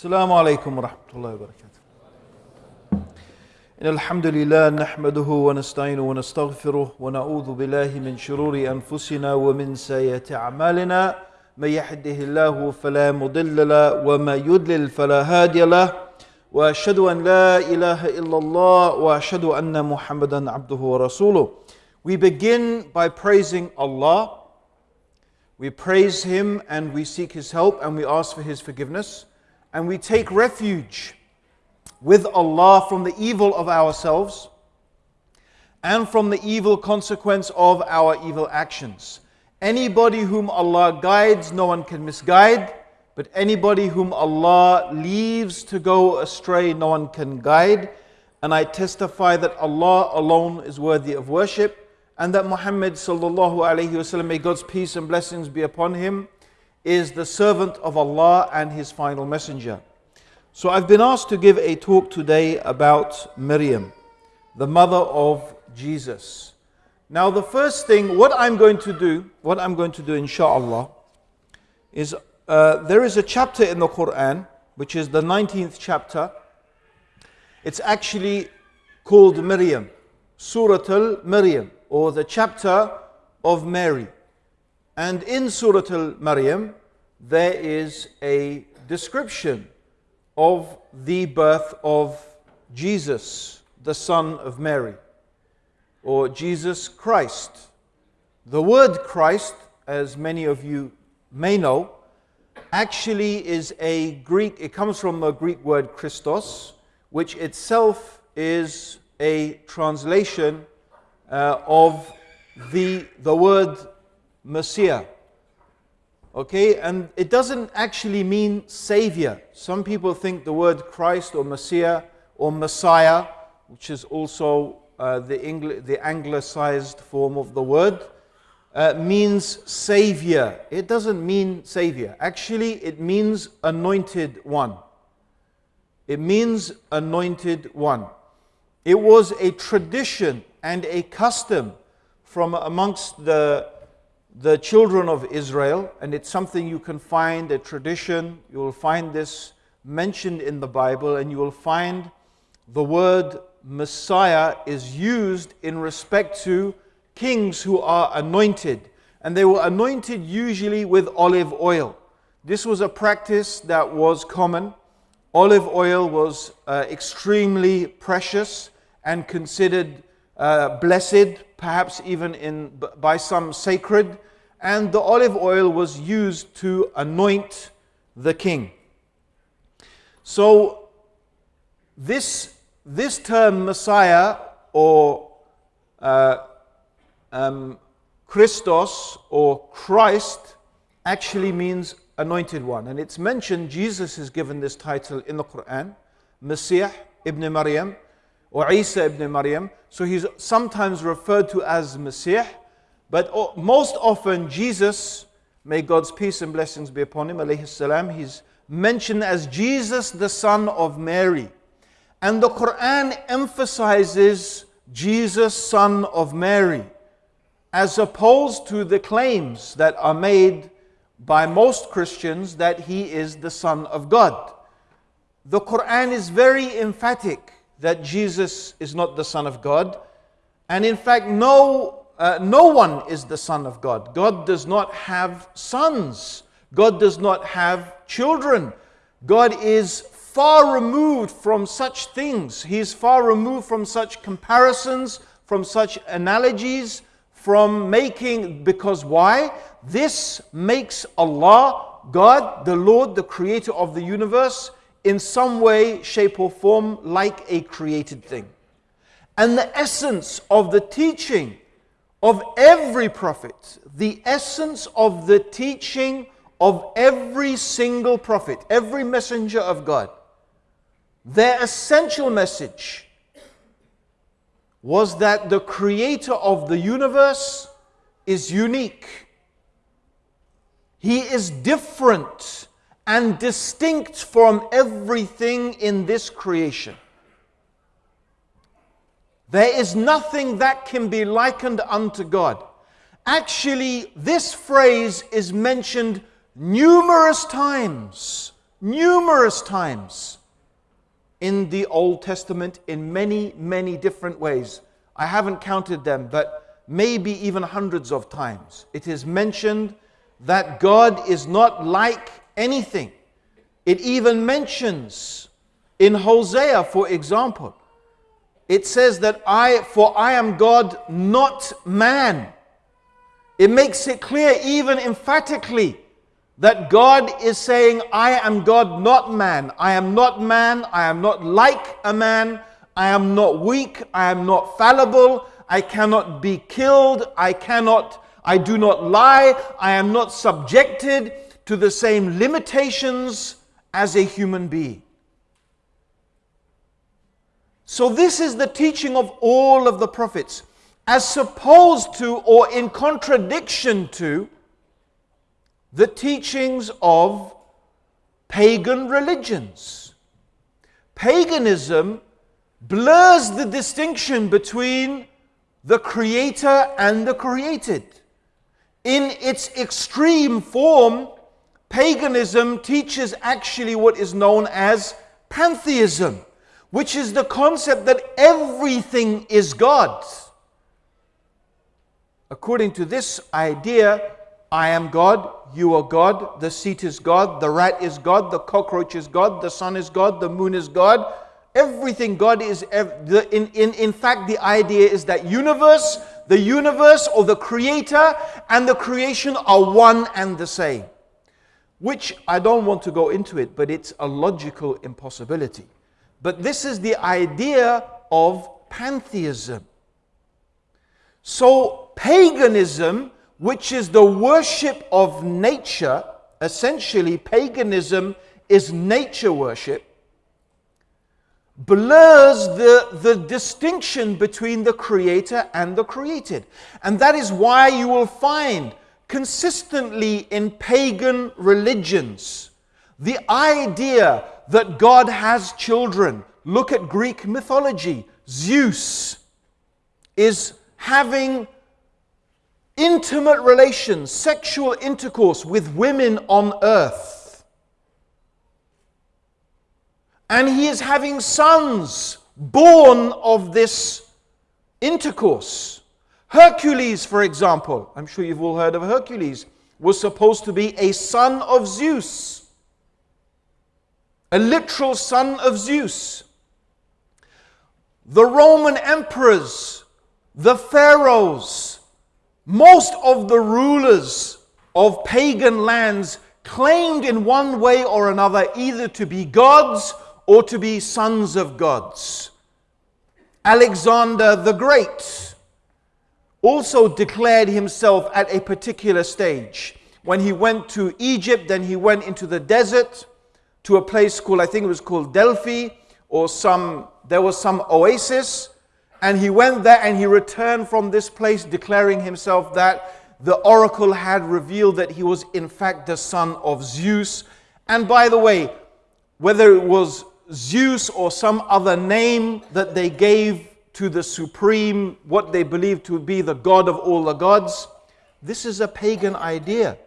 السلام عليكم ورحمة الله وبركاته. إن الحمد لله نحمده ونستعينه ونستغفره ونعوذ بالله من شرور أنفسنا ومن سيئات أعمالنا من يهده الله فلا مضل له وما يضلل فلا هادي له وأشهد أن لا إله إلا الله وأشهد أن محمدا عبده ورسوله. We begin by praising Allah. We praise Him and we seek His help and we ask for His forgiveness. And we take refuge with Allah from the evil of ourselves and from the evil consequence of our evil actions. Anybody whom Allah guides, no one can misguide. But anybody whom Allah leaves to go astray, no one can guide. And I testify that Allah alone is worthy of worship and that Muhammad sallallahu alayhi wasallam, may God's peace and blessings be upon him, is the servant of Allah and his final messenger. So I've been asked to give a talk today about Miriam, the mother of Jesus. Now the first thing, what I'm going to do, what I'm going to do inshallah, is uh, there is a chapter in the Quran, which is the 19th chapter. It's actually called Miriam, Surah al Miriam, or the chapter of Mary. And in Surah Al Maryam, there is a description of the birth of Jesus, the son of Mary, or Jesus Christ. The word Christ, as many of you may know, actually is a Greek, it comes from the Greek word Christos, which itself is a translation uh, of the, the word Messiah. Okay, and it doesn't actually mean savior. Some people think the word Christ or Messiah or Messiah, which is also uh, the, Angli- the anglicized form of the word, uh, means savior. It doesn't mean savior. Actually, it means anointed one. It means anointed one. It was a tradition and a custom from amongst the, the children of Israel, and it's something you can find, a tradition. You will find this mentioned in the Bible, and you will find the word Messiah is used in respect to kings who are anointed. And they were anointed usually with olive oil. This was a practice that was common. Olive oil was uh, extremely precious and considered uh, blessed, perhaps even in, by some sacred, and the olive oil was used to anoint the king. So, this, this term Messiah or uh, um, Christos or Christ actually means anointed one. And it's mentioned, Jesus is given this title in the Quran, Messiah ibn Maryam or Isa ibn Maryam. So he's sometimes referred to as Messiah, but most often Jesus, may God's peace and blessings be upon him, alayhi salam, he's mentioned as Jesus, the son of Mary. And the Quran emphasizes Jesus, son of Mary, as opposed to the claims that are made by most Christians that he is the son of God. The Quran is very emphatic that Jesus is not the Son of God. And in fact, no, uh, no one is the Son of God. God does not have sons, God does not have children. God is far removed from such things. He is far removed from such comparisons, from such analogies, from making, because why? This makes Allah, God, the Lord, the creator of the universe, in some way, shape, or form like a created thing. And the essence of the teaching of every prophet, the essence of the teaching of every single prophet, every messenger of God, their essential message was that the creator of the universe is unique. He is different and distinct from everything in this creation. There is nothing that can be likened unto God. Actually, this phrase is mentioned numerous times numerous times in the Old Testament in many, many different ways. I haven't counted them, but maybe even hundreds of times. It is mentioned that God is not like anything. It even mentions in Hosea, for example, it says that I, for I am God, not man. It makes it clear, even emphatically, that God is saying, I am God, not man. I am not man. I am not like a man. I am not weak. I am not fallible. I cannot be killed. I cannot, I do not lie. I am not subjected to the same limitations as a human being. So, this is the teaching of all of the prophets, as opposed to or in contradiction to the teachings of pagan religions. Paganism blurs the distinction between the creator and the created. In its extreme form, paganism teaches actually what is known as pantheism which is the concept that everything is God. According to this idea, I am God, you are God, the seat is God, the rat is God, the cockroach is God, the sun is God, the moon is God. Everything God is, in, in, in fact, the idea is that universe, the universe or the creator and the creation are one and the same. Which I don't want to go into it, but it's a logical impossibility. But this is the idea of pantheism. So, paganism, which is the worship of nature, essentially, paganism is nature worship, blurs the, the distinction between the creator and the created. And that is why you will find consistently in pagan religions the idea that God has children. Look at Greek mythology. Zeus is having intimate relations, sexual intercourse with women on earth. And he is having sons born of this intercourse. Hercules, for example, I'm sure you've all heard of Hercules, was supposed to be a son of Zeus a literal son of Zeus. The Roman emperors, the pharaohs, most of the rulers of pagan lands claimed in one way or another either to be gods or to be sons of gods. Alexander the Great also declared himself at a particular stage. When he went to Egypt, then he went into the desert to a place called, I think it was called Delphi, or some, there was some oasis. And he went there and he returned from this place declaring himself that the oracle had revealed that he was in fact the son of Zeus. And by the way, whether it was Zeus or some other name that they gave to the supreme, what they believed to be the God of all the gods, this is a pagan idea.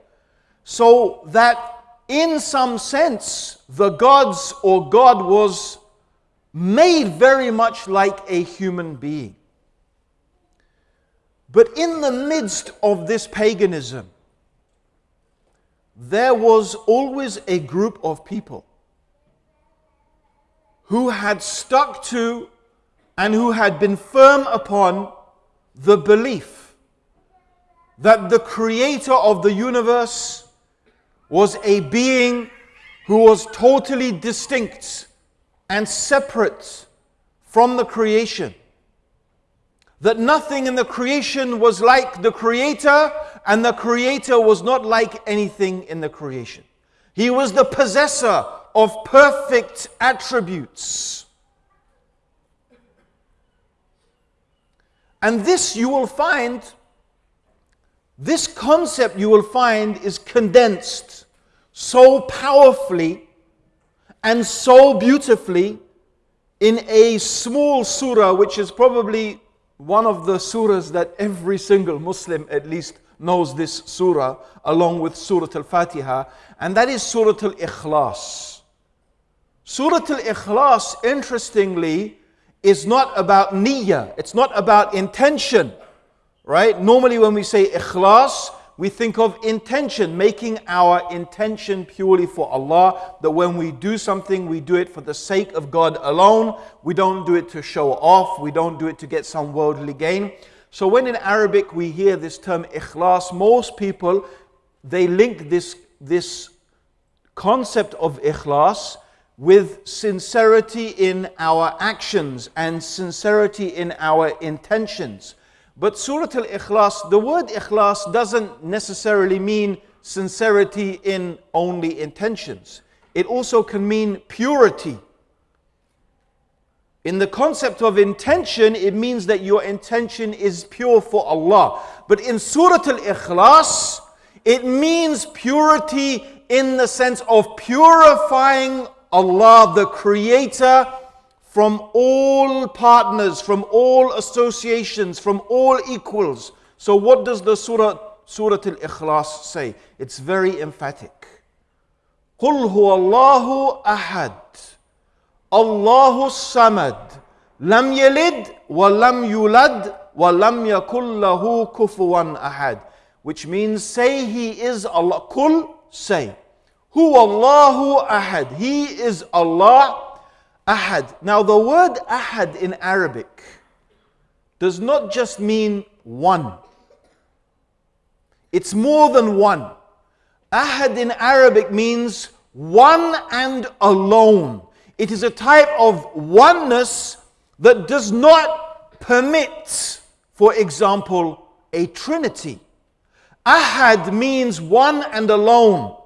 So that in some sense, the gods or God was made very much like a human being. But in the midst of this paganism, there was always a group of people who had stuck to and who had been firm upon the belief that the creator of the universe was a being who was totally distinct and separate from the creation. That nothing in the creation was like the Creator, and the Creator was not like anything in the creation. He was the possessor of perfect attributes. And this you will find, this concept you will find is condensed so powerfully and so beautifully in a small surah, which is probably one of the surahs that every single Muslim at least knows this surah, along with Surah Al Fatiha, and that is Surah Al Ikhlas. Surah Al Ikhlas, interestingly, is not about niyyah, it's not about intention, right? Normally, when we say ikhlas, we think of intention, making our intention purely for Allah. That when we do something, we do it for the sake of God alone. We don't do it to show off, we don't do it to get some worldly gain. So, when in Arabic we hear this term ikhlas, most people they link this, this concept of ikhlas with sincerity in our actions and sincerity in our intentions. But Surah Al Ikhlas, the word Ikhlas doesn't necessarily mean sincerity in only intentions, it also can mean purity. In the concept of intention, it means that your intention is pure for Allah. But in Surah Al Ikhlas, it means purity in the sense of purifying Allah, the Creator, from all partners, from all associations, from all equals. So, what does the Surah, Surah Al Ikhlas say? It's very emphatic. قل هو الله أحد الله الصمد لم يلد ولم يولد ولم يكن له كفوا أحد which means say he is Allah kul say who Allahu ahad he is Allah Ahad. Now, the word ahad in Arabic does not just mean one, it's more than one. Ahad in Arabic means one and alone. It is a type of oneness that does not permit, for example, a trinity. Ahad means one and alone.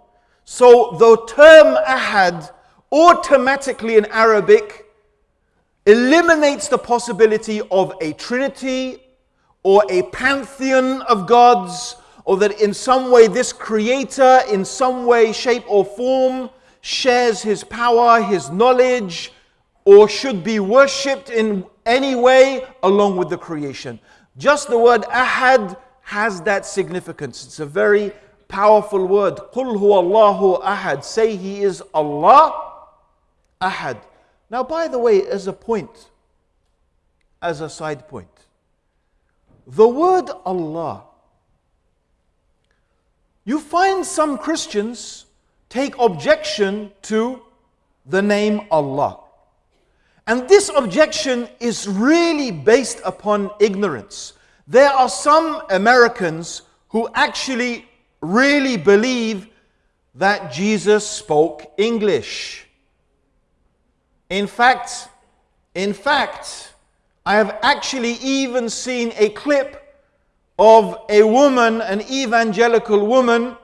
So the term ahad automatically in Arabic eliminates the possibility of a trinity or a pantheon of gods, or that in some way this creator, in some way, shape, or form, shares his power, his knowledge, or should be worshipped in any way along with the creation. Just the word ahad has that significance. It's a very powerful word. قُلْ هُوَ اللَّهُ ahad. Say he is Allah Ahad. Now, by the way, as a point, as a side point, the word Allah, you find some Christians take objection to the name Allah. And this objection is really based upon ignorance. There are some Americans who actually really believe that Jesus spoke English. In fact, in fact, I have actually even seen a clip of a woman, an evangelical woman,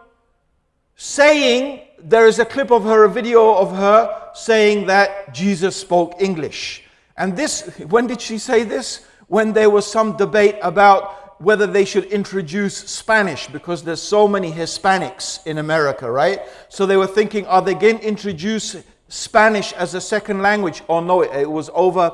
saying, there is a clip of her, a video of her saying that Jesus spoke English. And this, when did she say this? When there was some debate about whether they should introduce Spanish because there's so many Hispanics in America, right? So they were thinking, are they going to introduce Spanish as a second language. Oh no, it was over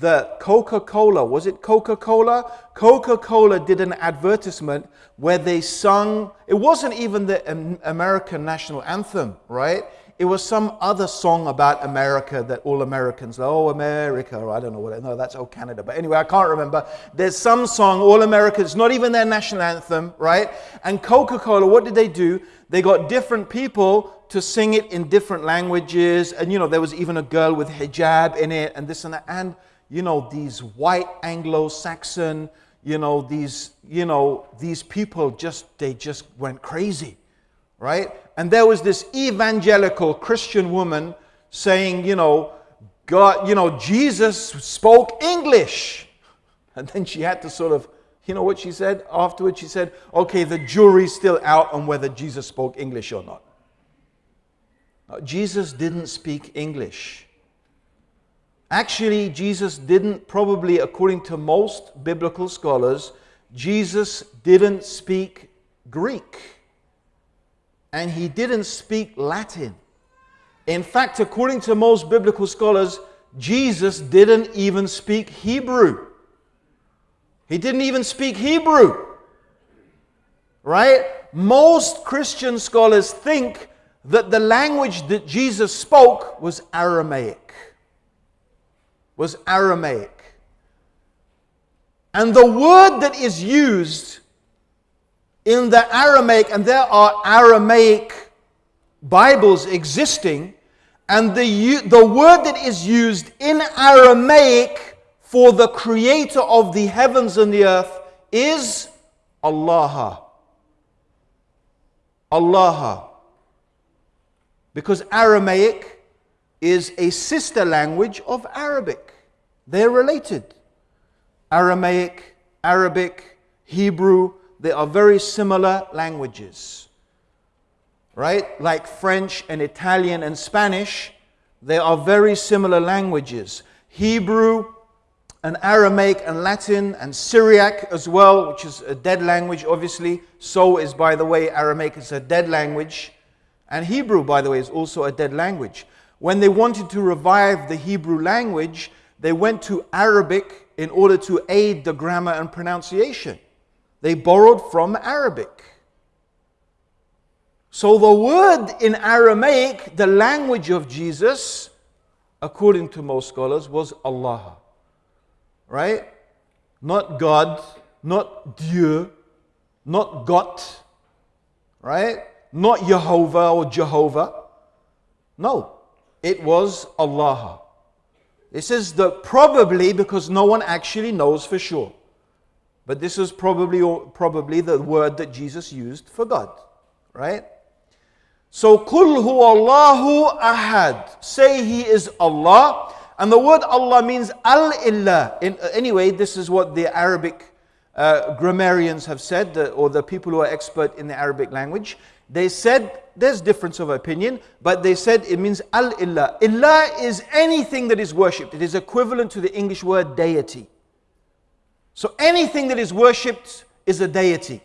the Coca Cola. Was it Coca Cola? Coca Cola did an advertisement where they sung, it wasn't even the American national anthem, right? It was some other song about America that all Americans, oh, America, or I don't know what, no, that's oh, Canada. But anyway, I can't remember. There's some song, all Americans, not even their national anthem, right? And Coca Cola, what did they do? They got different people to sing it in different languages. And, you know, there was even a girl with hijab in it and this and that. And, you know, these white Anglo Saxon, you know, these, you know, these people just, they just went crazy, right? And there was this evangelical Christian woman saying, you know, God, you know, Jesus spoke English. And then she had to sort of, you know what she said afterwards? She said, okay, the jury's still out on whether Jesus spoke English or not. Jesus didn't speak English. Actually, Jesus didn't, probably according to most biblical scholars, Jesus didn't speak Greek. And he didn't speak Latin. In fact, according to most biblical scholars, Jesus didn't even speak Hebrew. He didn't even speak Hebrew. Right? Most Christian scholars think that the language that Jesus spoke was Aramaic. Was Aramaic. And the word that is used in the Aramaic, and there are Aramaic Bibles existing, and the, the word that is used in Aramaic for the creator of the heavens and the earth is Allah. Allah. Because Aramaic is a sister language of Arabic. They're related. Aramaic, Arabic, Hebrew, they are very similar languages. Right? Like French and Italian and Spanish, they are very similar languages. Hebrew and Aramaic and Latin and Syriac as well, which is a dead language, obviously. So is, by the way, Aramaic is a dead language. And Hebrew, by the way, is also a dead language. When they wanted to revive the Hebrew language, they went to Arabic in order to aid the grammar and pronunciation. They borrowed from Arabic. So the word in Aramaic, the language of Jesus, according to most scholars, was Allah. Right? Not God, not Dieu, not God, right? Not Jehovah or Jehovah. No, it was Allah. This is the probably because no one actually knows for sure. But this is probably, probably the word that Jesus used for God, right? So, Kul hu Allahu ahad. Say He is Allah. And the word Allah means al illah. In, anyway, this is what the Arabic uh, grammarians have said, or the people who are expert in the Arabic language. They said, there's difference of opinion, but they said it means al illah. Illah is anything that is worshipped. It is equivalent to the English word deity. So anything that is worshipped is a deity.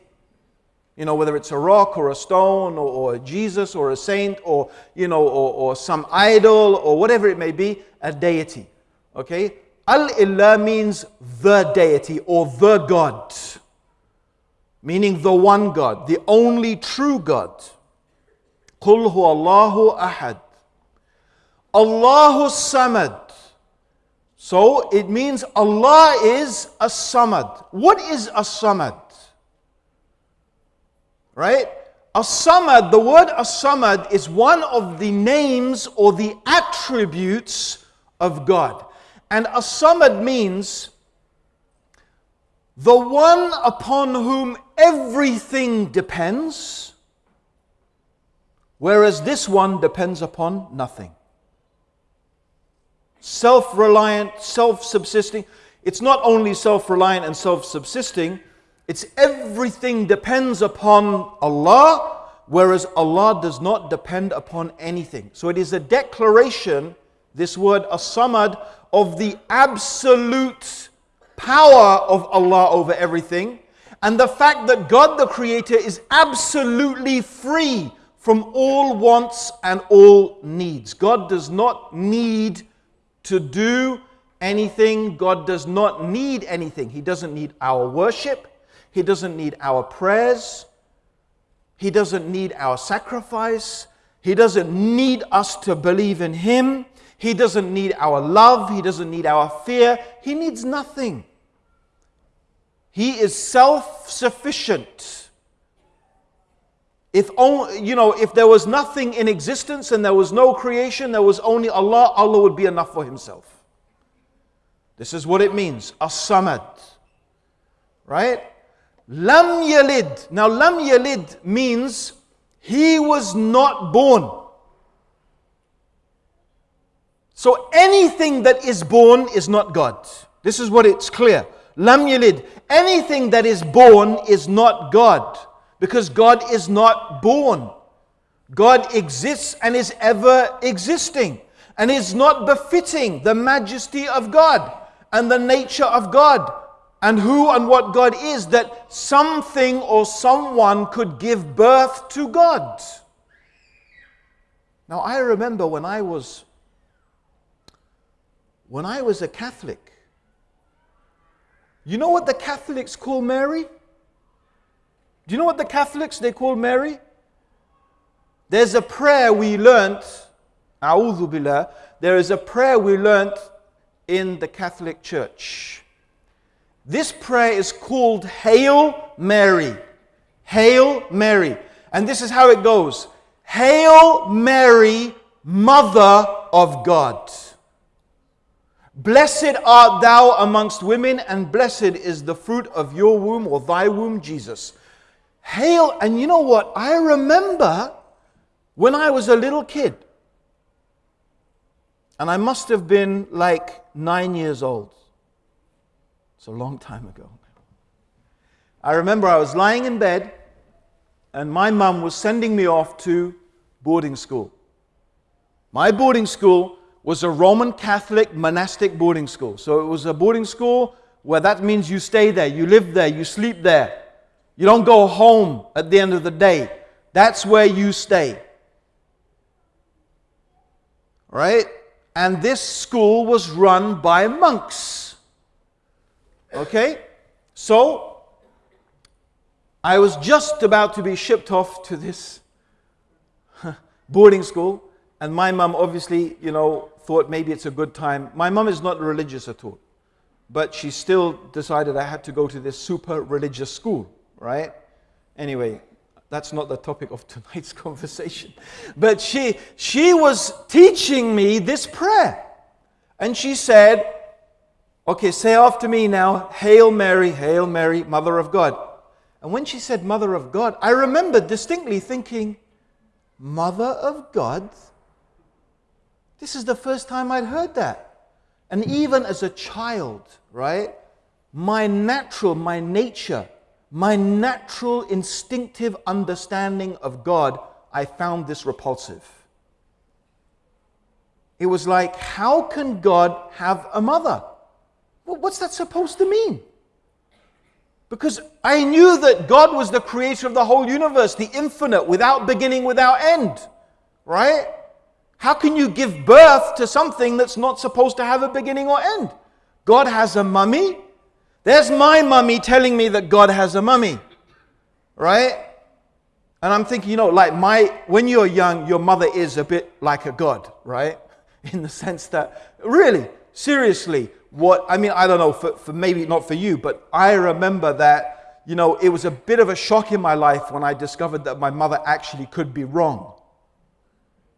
You know, whether it's a rock or a stone or, or a Jesus or a saint or, you know, or, or some idol or whatever it may be, a deity. Okay? Al-Ilah means the deity or the God, meaning the one God, the only true God. Qul Allahu ahad. Allahu samad so it means Allah is a samad. What is a samad? Right? A samad, the word a samad is one of the names or the attributes of God. And a samad means the one upon whom everything depends, whereas this one depends upon nothing self reliant, self subsisting. It's not only self reliant and self subsisting, it's everything depends upon Allah, whereas Allah does not depend upon anything. So it is a declaration, this word asamad, of the absolute power of Allah over everything, and the fact that God the Creator is absolutely free from all wants and all needs. God does not need to do anything. God does not need anything. He doesn't need our worship, He doesn't need our prayers, He doesn't need our sacrifice, He doesn't need us to believe in Him. He doesn't need our love. He doesn't need our fear. He needs nothing. He is self sufficient. If only, you know, if there was nothing in existence and there was no creation, there was only Allah, Allah would be enough for Himself. This is what it means, as-samad. Right? Lam yalid. Now, lam yalid means he was not born. So anything that is born is not God. This is what it's clear. Lam yalid. Anything that is born is not God because God is not born. God exists and is ever existing and is not befitting the majesty of God and the nature of God and who and what God is that something or someone could give birth to God. Now I remember when I was when I was a Catholic. You know what the Catholics call Mary? Do you know what the Catholics they call Mary? There's a prayer we learnt, A'udhu Billah, there is a prayer we learnt in the Catholic Church. This prayer is called Hail Mary. Hail Mary. And this is how it goes Hail Mary, Mother of God. Blessed art thou amongst women, and blessed is the fruit of your womb or thy womb, Jesus. Hail, and you know what? I remember when I was a little kid, and I must have been like nine years old. It's a long time ago. I remember I was lying in bed, and my mum was sending me off to boarding school. My boarding school was a Roman Catholic monastic boarding school. So it was a boarding school where that means you stay there, you live there, you sleep there. You don't go home at the end of the day. That's where you stay. Right? And this school was run by monks. Okay? So, I was just about to be shipped off to this boarding school, and my mum obviously, you know, thought maybe it's a good time. My mum is not religious at all, but she still decided I had to go to this super religious school, right? Anyway, that's not the topic of tonight's conversation. But she, she was teaching me this prayer. And she said, Okay, say after me now, Hail Mary, Hail Mary, Mother of God. And when she said Mother of God, I remember distinctly thinking, Mother of God? This is the first time I'd heard that. And even as a child, right, my natural, my nature, my natural instinctive understanding of God, I found this repulsive. It was like, how can God have a mother? What's that supposed to mean? Because I knew that God was the creator of the whole universe, the infinite, without beginning, without end. Right? How can you give birth to something that's not supposed to have a beginning or end? God has a mummy. There's my mummy telling me that God has a mummy. Right? And I'm thinking, you know, like my, when you're young, your mother is a bit like a God, right? In the sense that, really, seriously, what I mean, I don't know, for, for maybe not for you, but I remember that, you know, it was a bit of a shock in my life when I discovered that my mother actually could be wrong.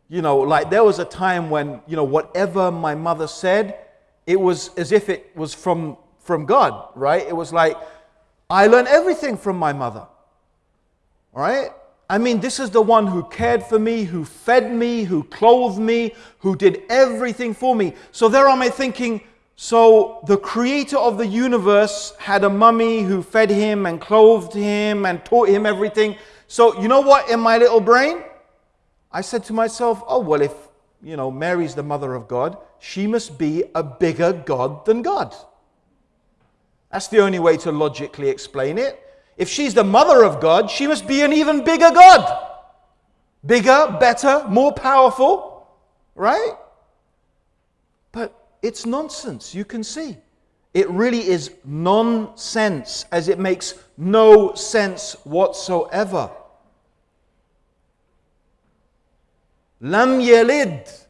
You know, like there was a time when, you know, whatever my mother said, it was as if it was from, from God, right? It was like, I learned everything from my mother, right? I mean, this is the one who cared for me, who fed me, who clothed me, who did everything for me. So there am I thinking, so the creator of the universe had a mummy who fed him and clothed him and taught him everything. So you know what in my little brain? I said to myself, oh, well, if, you know, Mary's the mother of God, she must be a bigger God than God. That's the only way to logically explain it. If she's the mother of God, she must be an even bigger God. Bigger, better, more powerful, right? But it's nonsense, you can see. It really is nonsense, as it makes no sense whatsoever. Lam yalid.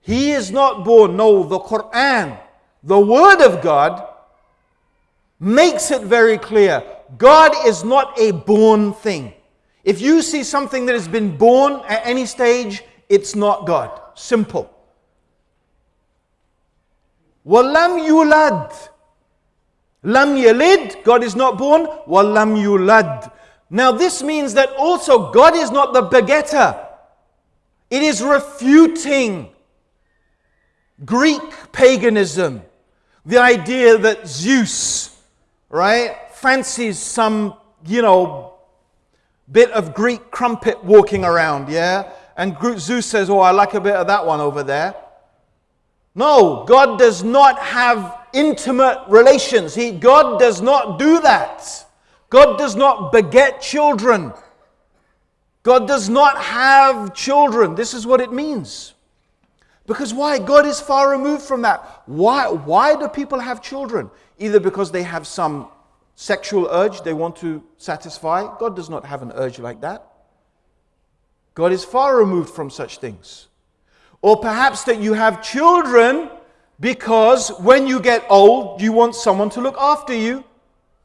He is not born. No, the Quran, the Word of God, makes it very clear. God is not a born thing. If you see something that has been born at any stage, it's not God. Simple. Walam yulad. Lam yalid, God is not born. Walam yulad. Now this means that also God is not the begetter. It is refuting Greek paganism. The idea that Zeus, right, fancies some, you know, bit of Greek crumpet walking around, yeah? And Zeus says, Oh, I like a bit of that one over there. No, God does not have intimate relations. He, God does not do that. God does not beget children. God does not have children. This is what it means. Because why? God is far removed from that. Why, why do people have children? Either because they have some sexual urge they want to satisfy. God does not have an urge like that. God is far removed from such things. Or perhaps that you have children because when you get old, you want someone to look after you.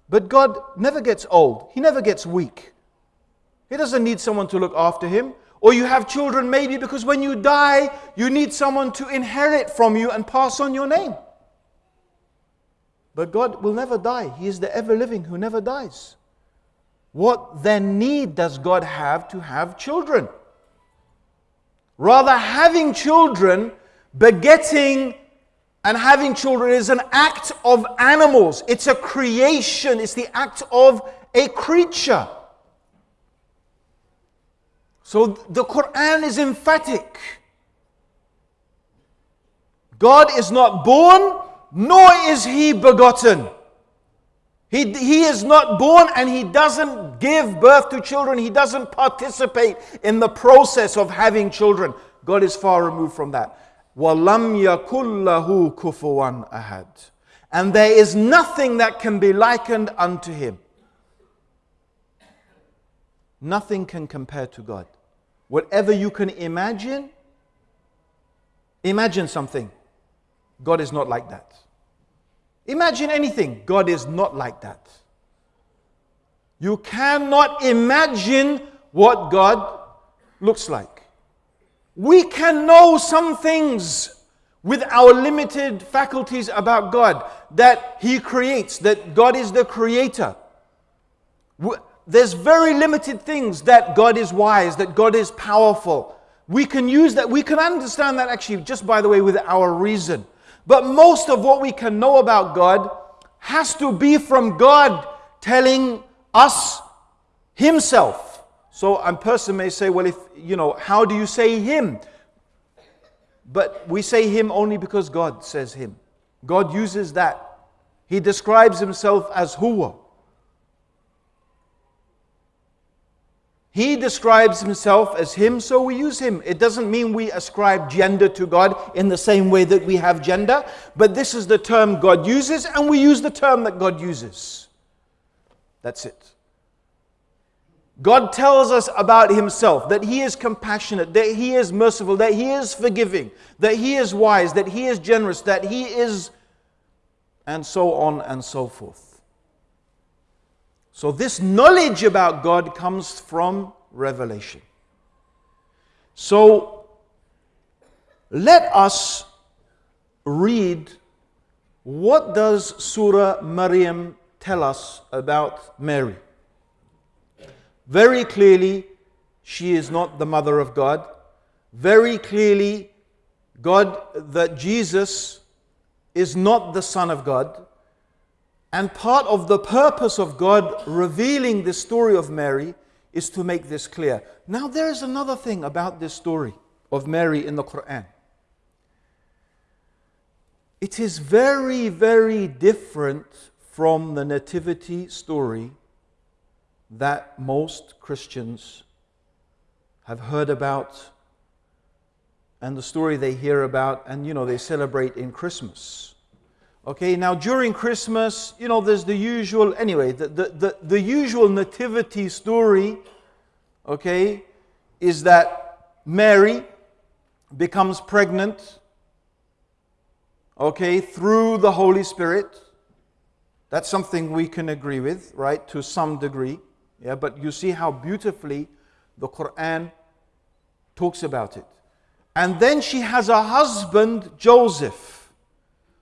But God never gets old, He never gets weak. He doesn't need someone to look after Him. Or you have children maybe because when you die, you need someone to inherit from you and pass on your name. But God will never die. He is the ever living who never dies. What then need does God have to have children? Rather, having children, begetting and having children is an act of animals. It's a creation, it's the act of a creature. So the Quran is emphatic. God is not born, nor is he begotten. He, he is not born and he doesn't give birth to children. He doesn't participate in the process of having children. God is far removed from that. وَلَمْ يَكُلْ لَهُ كُفُوًا أَحَدٍ And there is nothing that can be likened unto him. Nothing can compare to God. Whatever you can imagine, imagine something. God is not like that. Imagine anything. God is not like that. You cannot imagine what God looks like. We can know some things with our limited faculties about God that He creates, that God is the creator. There's very limited things that God is wise, that God is powerful. We can use that, we can understand that actually, just by the way, with our reason. But most of what we can know about God has to be from God telling us Himself. So a person may say, well, if, you know, how do you say Him? But we say Him only because God says Him. God uses that. He describes Himself as Huwa. He describes himself as him, so we use him. It doesn't mean we ascribe gender to God in the same way that we have gender, but this is the term God uses, and we use the term that God uses. That's it. God tells us about himself that he is compassionate, that he is merciful, that he is forgiving, that he is wise, that he is generous, that he is, and so on and so forth. So, this knowledge about God comes from revelation. So, let us read what does Surah Maryam tell us about Mary? Very clearly, she is not the mother of God. Very clearly, God, that Jesus is not the Son of God. And part of the purpose of God revealing the story of Mary is to make this clear. Now, there is another thing about this story of Mary in the Quran. It is very, very different from the nativity story that most Christians have heard about and the story they hear about and you know they celebrate in Christmas. Okay, now during Christmas, you know, there's the usual, anyway, the, the, the, the, usual nativity story, okay, is that Mary becomes pregnant, okay, through the Holy Spirit. That's something we can agree with, right, to some degree. Yeah, but you see how beautifully the Quran talks about it. And then she has a husband, Joseph.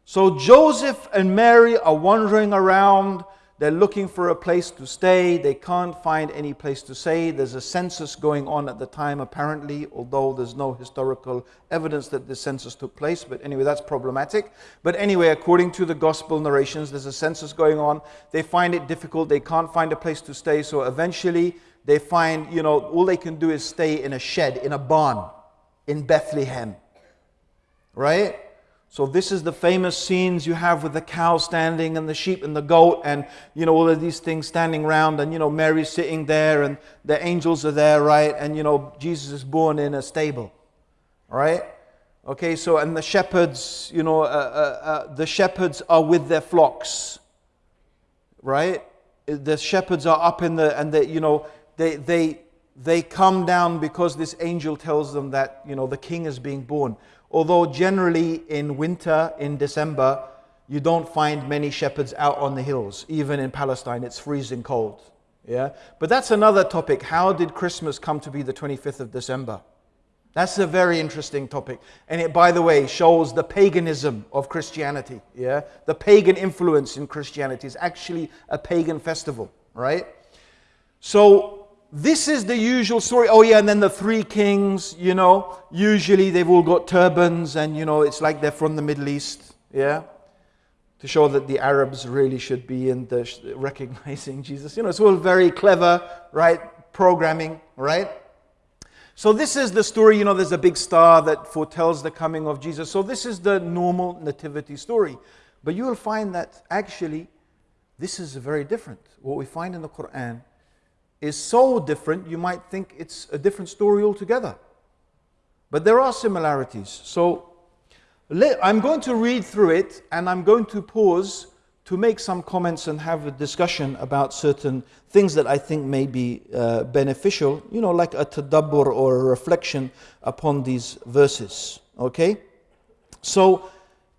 So Joseph and Mary are wandering around. They're looking for a place to stay. They can't find any place to stay. There's a census going on at the time, apparently, although there's no historical evidence that the census took place. But anyway, that's problematic. But anyway, according to the gospel narrations, there's a census going on. They find it difficult. They can't find a place to stay. So eventually, they find, you know, all they can do is stay in a shed, in a barn in Bethlehem. Right? So this is the famous scenes you have with the cow standing and the sheep and the goat and you know all of these things standing around and you know Mary's sitting there and the angels are there, right? And you know Jesus is born in a stable, right? Okay, so and the shepherds, you know, uh, uh, uh, the shepherds are with their flocks, right? The shepherds are up in the and they, you know, they they they come down because this angel tells them that you know the king is being born. Although generally in winter, in December, you don't find many shepherds out on the hills. Even in Palestine, it's freezing cold. Yeah? But that's another topic. How did Christmas come to be the 25th of December? That's a very interesting topic. And it, by the way, shows the paganism of Christianity. Yeah? The pagan influence in Christianity is actually a pagan festival, right? So this is the usual story. Oh, yeah, and then the three kings, you know, usually they've all got turbans and, you know, it's like they're from the Middle East. Yeah? To show that the Arabs really should be in the recognizing Jesus. You know, it's all very clever, right? Programming, right? So this is the story, you know, there's a big star that foretells the coming of Jesus. So this is the normal nativity story. But you will find that actually this is very different. What we find in the Quran is so different, you might think it's a different story altogether. But there are similarities. So I'm going to read through it and I'm going to pause to make some comments and have a discussion about certain things that I think may be uh, beneficial, you know, like a tadabbur or a reflection upon these verses. Okay? So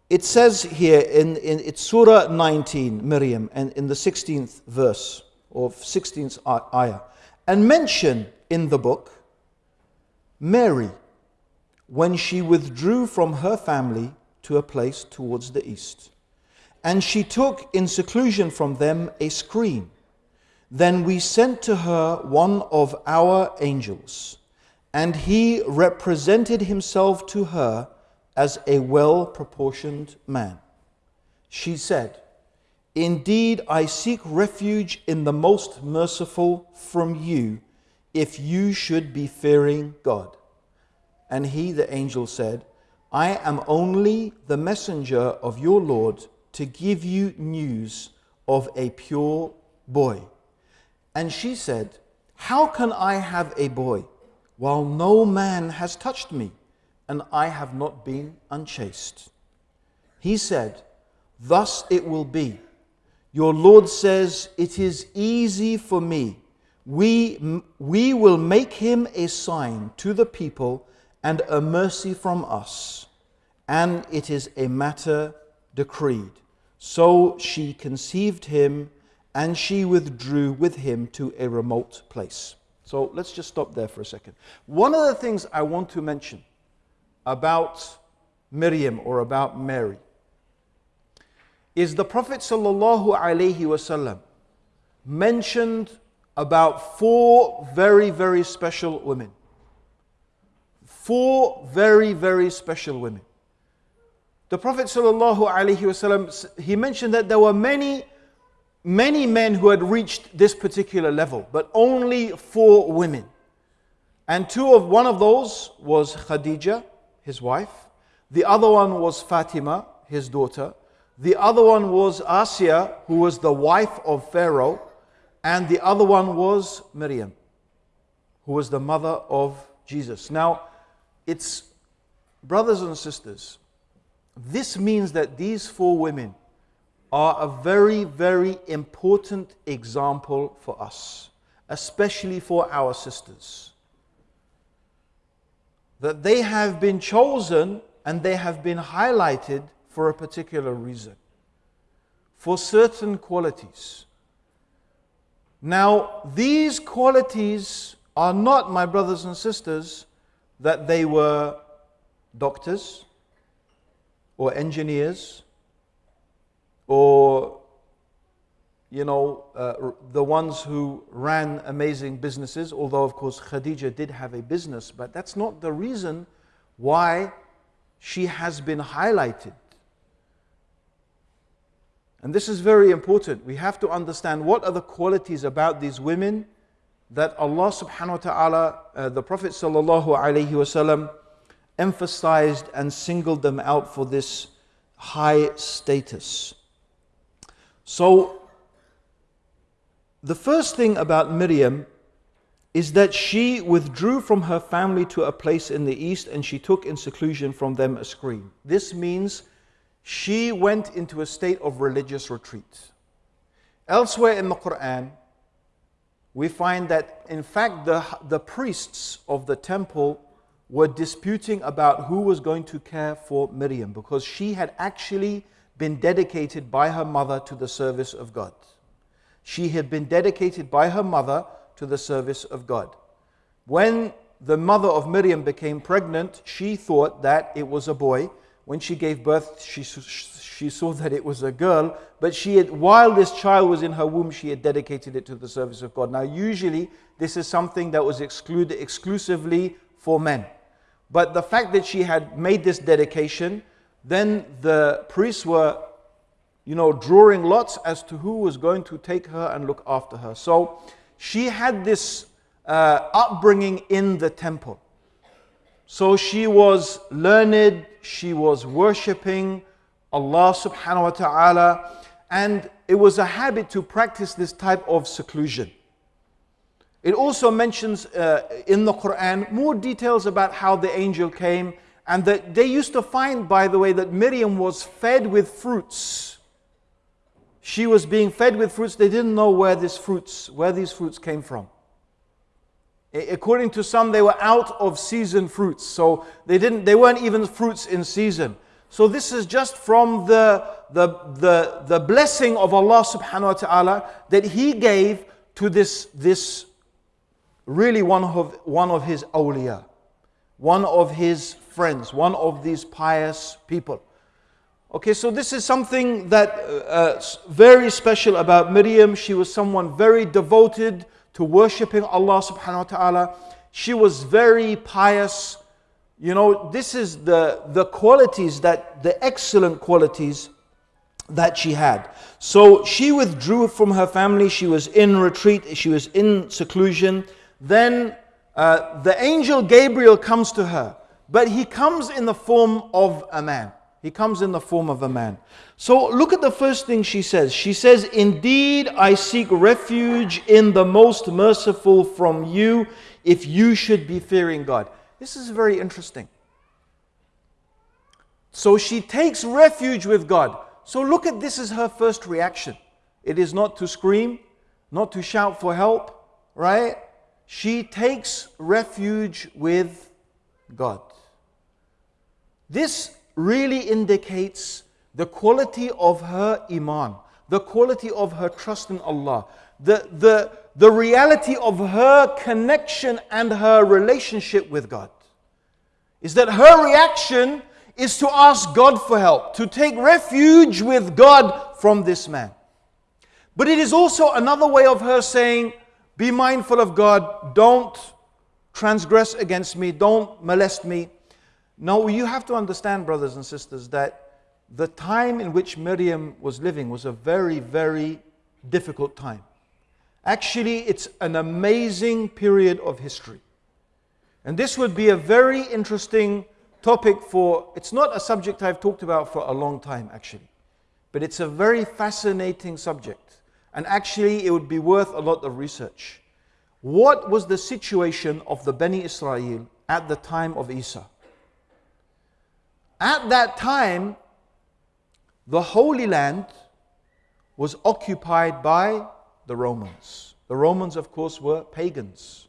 it says here in, in it's Surah 19, Miriam, and in the 16th verse or 16th ayah, and mention in the book Mary when she withdrew from her family to a place towards the east and she took in seclusion from them a screen. Then we sent to her one of our angels, and he represented himself to her as a well proportioned man. She said, Indeed, I seek refuge in the most merciful from you, if you should be fearing God. And he, the angel, said, I am only the messenger of your Lord to give you news of a pure boy. And she said, How can I have a boy while no man has touched me and I have not been unchaste? He said, Thus it will be. Your Lord says, It is easy for me. We, we will make him a sign to the people and a mercy from us, and it is a matter decreed. So she conceived him and she withdrew with him to a remote place. So let's just stop there for a second. One of the things I want to mention about Miriam or about Mary is the Prophet wasallam mentioned about four very very special women. Four very very special women. The Prophet ﷺ, he mentioned that there were many, many men who had reached this particular level, but only four women. And two of one of those was Khadija, his wife. The other one was Fatima, his daughter. The other one was Asiya, who was the wife of Pharaoh. And the other one was Miriam, who was the mother of Jesus. Now, it's brothers and sisters, this means that these four women are a very, very important example for us, especially for our sisters. That they have been chosen and they have been highlighted for a particular reason, for certain qualities. Now, these qualities are not, my brothers and sisters, that they were doctors, or engineers or you know uh, the ones who ran amazing businesses although of course khadija did have a business but that's not the reason why she has been highlighted and this is very important we have to understand what are the qualities about these women that allah subhanahu wa ta'ala uh, the prophet sallallahu alaihi wasallam emphasized and singled them out for this high status. So, the first thing about Miriam is that she withdrew from her family to a place in the east and she took in seclusion from them a screen. This means she went into a state of religious retreat. Elsewhere in the Quran, we find that in fact the, the priests of the temple were disputing about who was going to care for Miriam because she had actually been dedicated by her mother to the service of God. She had been dedicated by her mother to the service of God. When the mother of Miriam became pregnant, she thought that it was a boy. When she gave birth, she, she saw that it was a girl, but she had, while this child was in her womb, she had dedicated it to the service of God. Now, usually, this is something that was excluded exclusively for men. But the fact that she had made this dedication, then the priests were, you know, drawing lots as to who was going to take her and look after her. So she had this uh, upbringing in the temple. So she was learned, she was worshipping Allah subhanahu wa ta'ala, and it was a habit to practice this type of seclusion. It also mentions uh, in the Quran more details about how the angel came, and that they used to find, by the way, that Miriam was fed with fruits. She was being fed with fruits. They didn't know where these fruits, where these fruits came from. According to some, they were out of season fruits, so they didn't. They weren't even fruits in season. So this is just from the, the, the, the blessing of Allah subhanahu wa ta'ala that He gave to this, this really one of, one of His awliya, one of His friends, one of these pious people. Okay, so this is something that uh, very special about Miriam. She was someone very devoted to worshipping Allah subhanahu wa ta'ala. She was very pious. You know, this is the, the qualities that, the excellent qualities that she had. So she withdrew from her family. She was in retreat. She was in seclusion. Then uh, the angel Gabriel comes to her, but he comes in the form of a man. He comes in the form of a man. So look at the first thing she says. She says, Indeed, I seek refuge in the most merciful from you if you should be fearing God. This is very interesting. So she takes refuge with God. So look at this as her first reaction. It is not to scream, not to shout for help, right? She takes refuge with God. This really indicates the quality of her iman, the quality of her trust in Allah, the, the, the reality of her connection and her relationship with God. Is that her reaction is to ask God for help, to take refuge with God from this man. But it is also another way of her saying, Be mindful of God, don't transgress against me, don't molest me. Now, you have to understand, brothers and sisters, that the time in which Miriam was living was a very, very difficult time. Actually, it's an amazing period of history. And this would be a very interesting topic for, it's not a subject I've talked about for a long time, actually. But it's a very fascinating subject. And actually, it would be worth a lot of research. What was the situation of the Bani Israel at the time of Isa? At that time, the Holy Land was occupied by the Romans. The Romans, of course, were pagans.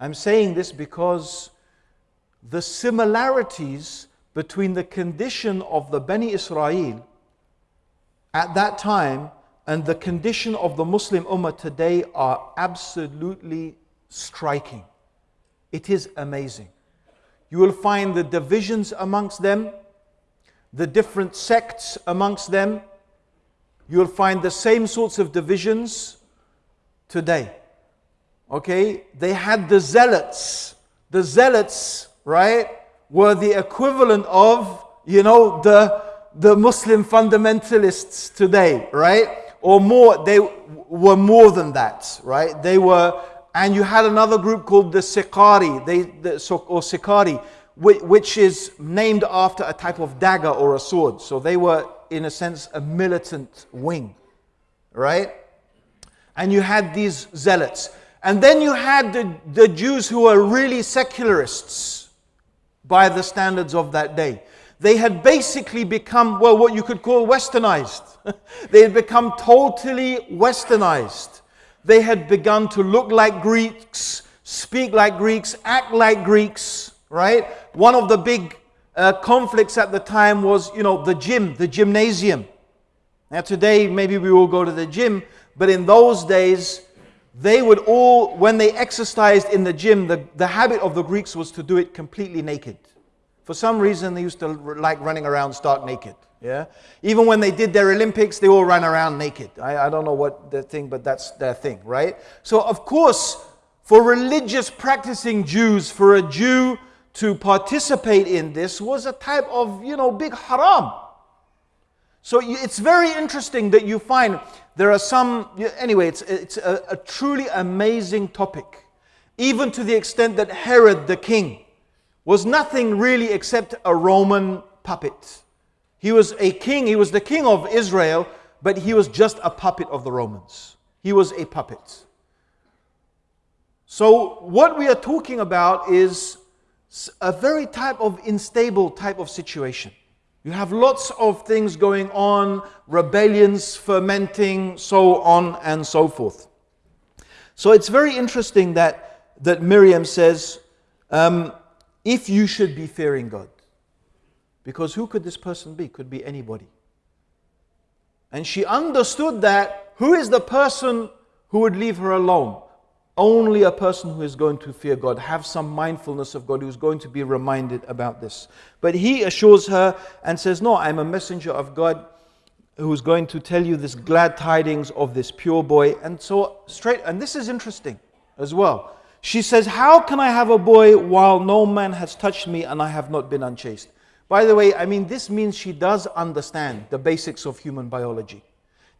I'm saying this because the similarities between the condition of the Bani Israel at that time and the condition of the Muslim Ummah today are absolutely striking. It is amazing. You will find the divisions amongst them, the different sects amongst them. You'll find the same sorts of divisions today. Okay? They had the zealots. The zealots, right, were the equivalent of, you know, the, the Muslim fundamentalists today, right? Or more, they were more than that, right? They were and you had another group called the Sicarii, they, the, or Sicarii, which is named after a type of dagger or a sword. So they were, in a sense, a militant wing, right? And you had these zealots. And then you had the, the Jews who were really secularists by the standards of that day. They had basically become, well, what you could call westernized. they had become totally westernized. They had begun to look like Greeks, speak like Greeks, act like Greeks, right? One of the big uh, conflicts at the time was, you know, the gym, the gymnasium. Now, today, maybe we all go to the gym, but in those days, they would all, when they exercised in the gym, the, the habit of the Greeks was to do it completely naked. For some reason, they used to like running around stark naked. Yeah? Even when they did their Olympics, they all ran around naked. I, I don't know what the thing, but that's their thing, right? So, of course, for religious practicing Jews, for a Jew to participate in this was a type of, you know, big haram. So it's very interesting that you find there are some, anyway, it's, it's a, a truly amazing topic. Even to the extent that Herod the king was nothing really except a Roman puppet. He was a king, he was the king of Israel, but he was just a puppet of the Romans. He was a puppet. So, what we are talking about is a very type of unstable type of situation. You have lots of things going on, rebellions fermenting, so on and so forth. So it's very interesting that, that Miriam says, um, if you should be fearing God. Because who could this person be? Could be anybody. And she understood that who is the person who would leave her alone? Only a person who is going to fear God, have some mindfulness of God, who's going to be reminded about this. But he assures her and says, No, I'm a messenger of God who's going to tell you this glad tidings of this pure boy. And so, straight, and this is interesting as well. She says, How can I have a boy while no man has touched me and I have not been unchaste? By the way, I mean, this means she does understand the basics of human biology.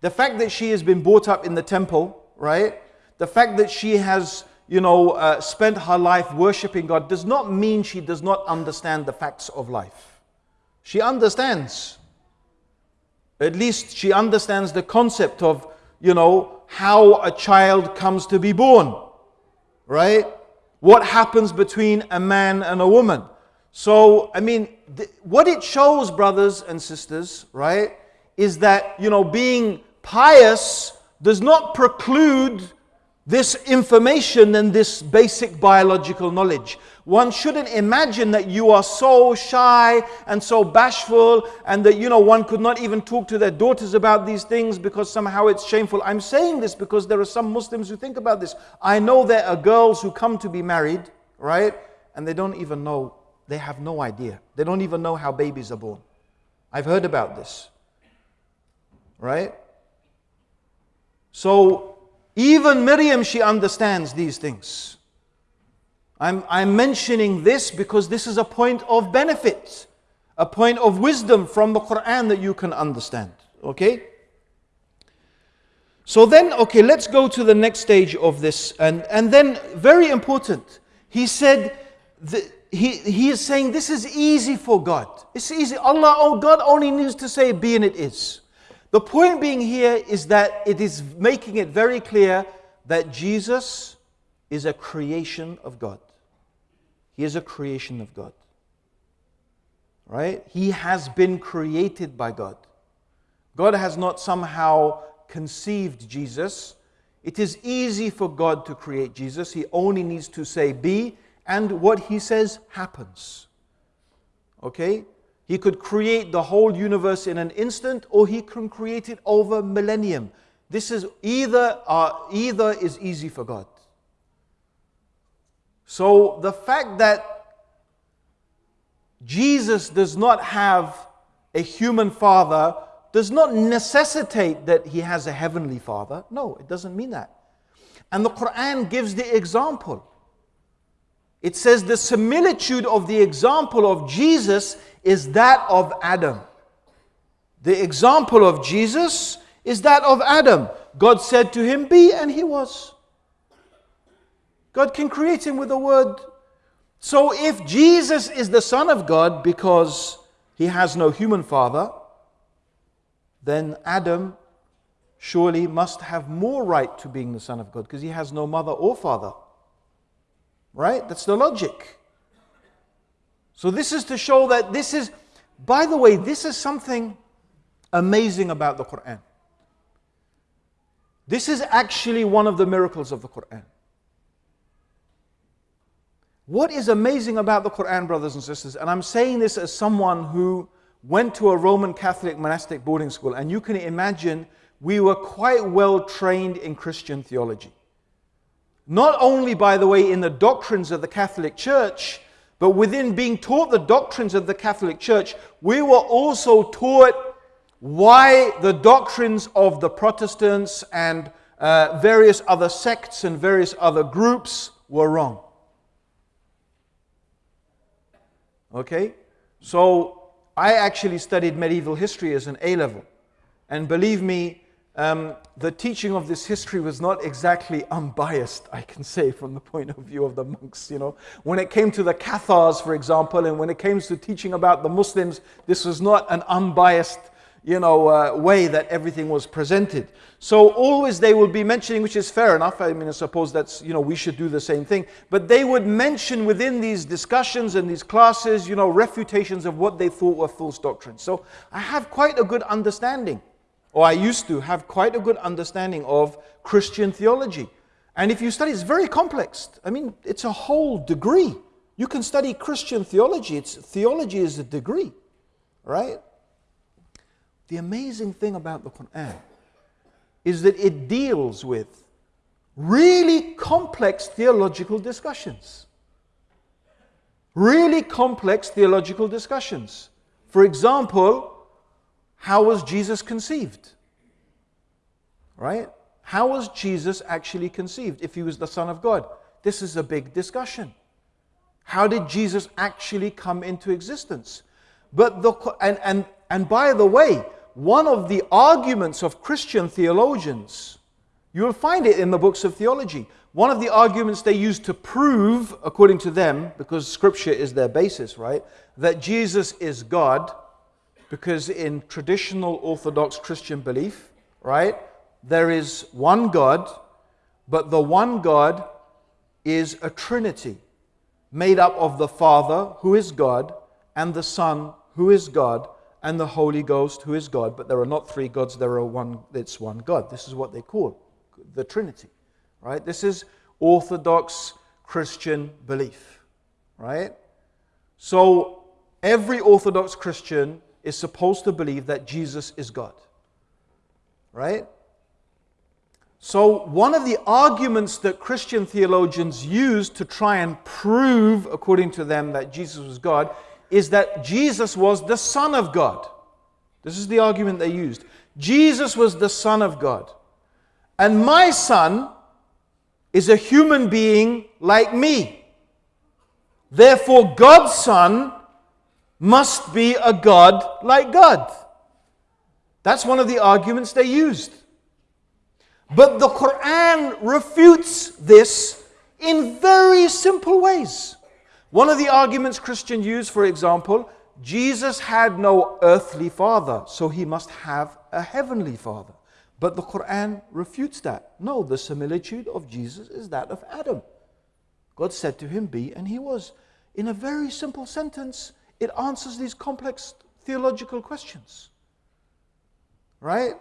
The fact that she has been brought up in the temple, right? The fact that she has, you know, uh, spent her life worshiping God does not mean she does not understand the facts of life. She understands. At least she understands the concept of, you know, how a child comes to be born, right? What happens between a man and a woman. So, I mean, what it shows, brothers and sisters, right, is that, you know, being pious does not preclude this information and this basic biological knowledge. One shouldn't imagine that you are so shy and so bashful and that, you know, one could not even talk to their daughters about these things because somehow it's shameful. I'm saying this because there are some Muslims who think about this. I know there are girls who come to be married, right? And they don't even know, they have no idea. They don't even know how babies are born. I've heard about this, right? So, even Miriam, she understands these things. I'm, I'm mentioning this because this is a point of benefit, a point of wisdom from the Quran that you can understand. Okay? So then, okay, let's go to the next stage of this. And, and then, very important, he said, he, he is saying this is easy for God. It's easy. Allah, oh, God only needs to say, be and it is. The point being here is that it is making it very clear that Jesus is a creation of God. He is a creation of God. Right? He has been created by God. God has not somehow conceived Jesus. It is easy for God to create Jesus. He only needs to say be, and what he says happens. Okay? He could create the whole universe in an instant, or he can create it over millennium. This is either, uh, either is easy for God. So the fact that Jesus does not have a human father does not necessitate that he has a heavenly father. No, it doesn't mean that. And the Quran gives the example. It says the similitude of the example of Jesus is that of Adam. The example of Jesus is that of Adam. God said to him, Be, and he was. God can create him with a word. So if Jesus is the Son of God because he has no human father, then Adam surely must have more right to being the Son of God because he has no mother or father. Right? That's the logic. So, this is to show that this is, by the way, this is something amazing about the Quran. This is actually one of the miracles of the Quran. What is amazing about the Quran, brothers and sisters, and I'm saying this as someone who went to a Roman Catholic monastic boarding school, and you can imagine we were quite well trained in Christian theology. Not only, by the way, in the doctrines of the Catholic Church, but within being taught the doctrines of the Catholic Church, we were also taught why the doctrines of the Protestants and uh, various other sects and various other groups were wrong. Okay? So I actually studied medieval history as an A level. And believe me, um, the teaching of this history was not exactly unbiased, I can say, from the point of view of the monks. You know, when it came to the Cathars, for example, and when it came to teaching about the Muslims, this was not an unbiased, you know, uh, way that everything was presented. So always they would be mentioning, which is fair enough. I mean, I suppose that's you know we should do the same thing. But they would mention within these discussions and these classes, you know, refutations of what they thought were false doctrines. So I have quite a good understanding or I used to have quite a good understanding of Christian theology. And if you study, it's very complex. I mean, it's a whole degree. You can study Christian theology. It's, theology is a degree, right? The amazing thing about the Quran is that it deals with really complex theological discussions. Really complex theological discussions. For example, how was Jesus conceived? Right? How was Jesus actually conceived if he was the Son of God? This is a big discussion. How did Jesus actually come into existence? But the, and, and, and by the way, one of the arguments of Christian theologians, you'll find it in the books of theology. One of the arguments they use to prove, according to them, because scripture is their basis, right, that Jesus is God because in traditional Orthodox Christian belief, right, there is one God, but the one God is a trinity made up of the Father, who is God, and the Son, who is God, and the Holy Ghost, who is God. But there are not three gods, there are one, it's one God. This is what they call the Trinity, right? This is Orthodox Christian belief, right? So every Orthodox Christian is supposed to believe that Jesus is God. Right? So, one of the arguments that Christian theologians use to try and prove, according to them, that Jesus was God is that Jesus was the Son of God. This is the argument they used. Jesus was the Son of God. And my son is a human being like me. Therefore, God's Son must be a God like God. That's one of the arguments they used. But the Quran refutes this in very simple ways. One of the arguments Christians use, for example, Jesus had no earthly father, so he must have a heavenly father. But the Quran refutes that. No, the similitude of Jesus is that of Adam. God said to him, Be, and he was. In a very simple sentence, it answers these complex theological questions. Right?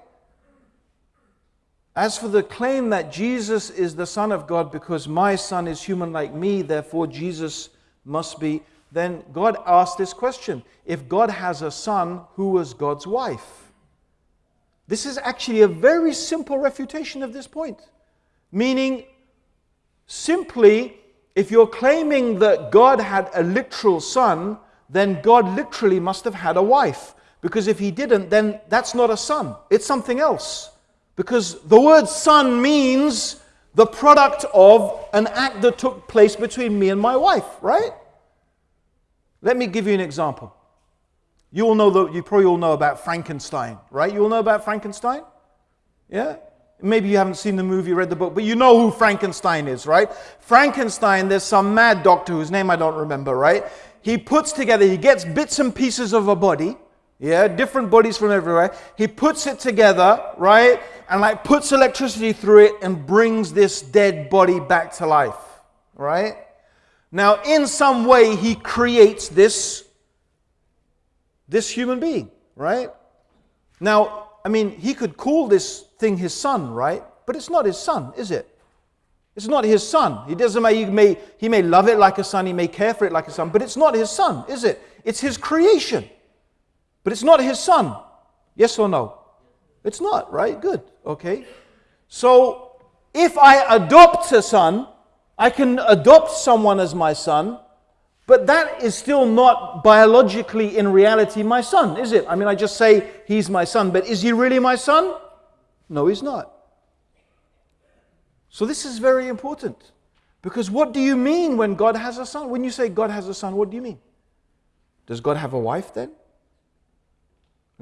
As for the claim that Jesus is the Son of God because my son is human like me, therefore Jesus must be, then God asked this question If God has a son, who was God's wife? This is actually a very simple refutation of this point. Meaning, simply, if you're claiming that God had a literal son, then God literally must have had a wife. Because if he didn't, then that's not a son, it's something else. Because the word son means the product of an act that took place between me and my wife, right? Let me give you an example. You all know that you probably all know about Frankenstein, right? You all know about Frankenstein? Yeah? Maybe you haven't seen the movie, read the book, but you know who Frankenstein is, right? Frankenstein, there's some mad doctor whose name I don't remember, right? he puts together, he gets bits and pieces of a body, yeah, different bodies from everywhere. He puts it together, right? And like puts electricity through it and brings this dead body back to life, right? Now, in some way, he creates this, this human being, right? Now, I mean, he could call this thing his son, right? but it's not his son, is it? It's not his son. He doesn't he may he may love it like a son, he may care for it like a son, but it's not his son, is it? It's his creation. But it's not his son. Yes or no? It's not, right? Good. Okay. So if I adopt a son, I can adopt someone as my son, but that is still not biologically, in reality, my son, is it? I mean, I just say he's my son, but is he really my son? No, he's not. So this is very important. Because what do you mean when God has a son? When you say God has a son, what do you mean? Does God have a wife then?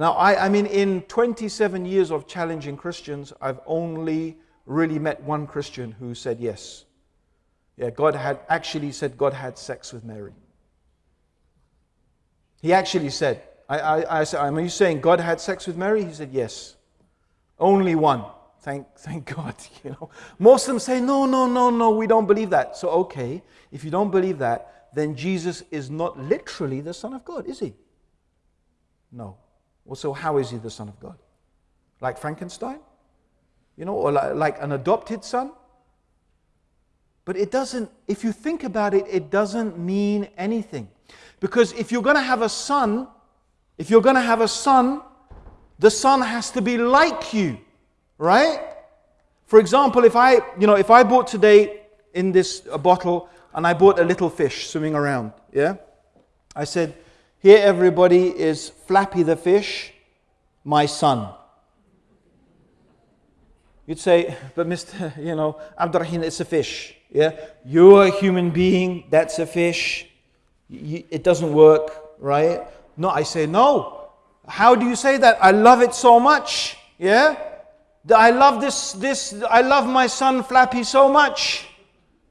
Now, I, I mean, in 27 years of challenging Christians, I've only really met one Christian who said yes. Yeah, God had actually said God had sex with Mary. He actually said, I, I, I said, Are you saying God had sex with Mary? He said, Yes. Only one. Thank, thank God. You know, most of them say, No, no, no, no, we don't believe that. So, okay, if you don't believe that, then Jesus is not literally the Son of God, is he? No. Well, so how is he the Son of God? Like Frankenstein? You know, or like, like an adopted son? But it doesn't, if you think about it, it doesn't mean anything. Because if you're going to have a son, if you're going to have a son, the son has to be like you, right? For example, if I, you know, if I bought today in this bottle and I bought a little fish swimming around, yeah? I said, here everybody is Flappy the fish, my son. You'd say, but Mr. You know, Abdurrahim, it's a fish. Yeah? You're a human being, that's a fish. It doesn't work, right? No, I say, no. How do you say that? I love it so much. Yeah? I love this, this, I love my son Flappy so much.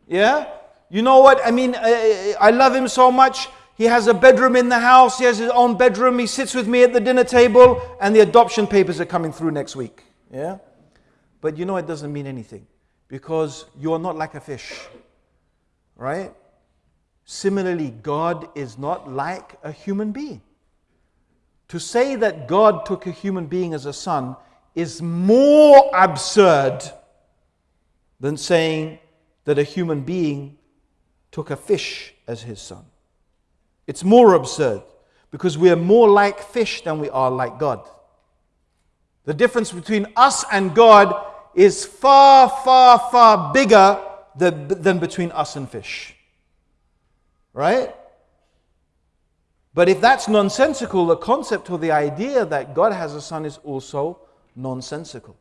Yeah? You know what? I mean, I, I love him so much. He has a bedroom in the house. He has his own bedroom. He sits with me at the dinner table, and the adoption papers are coming through next week. Yeah? But you know, it doesn't mean anything because you're not like a fish. Right? Similarly, God is not like a human being. To say that God took a human being as a son is more absurd than saying that a human being took a fish as his son. It's more absurd because we are more like fish than we are like God. The difference between us and God is far, far, far bigger than, than between us and fish. Right? But if that's nonsensical, the concept or the idea that God has a son is also nonsensical.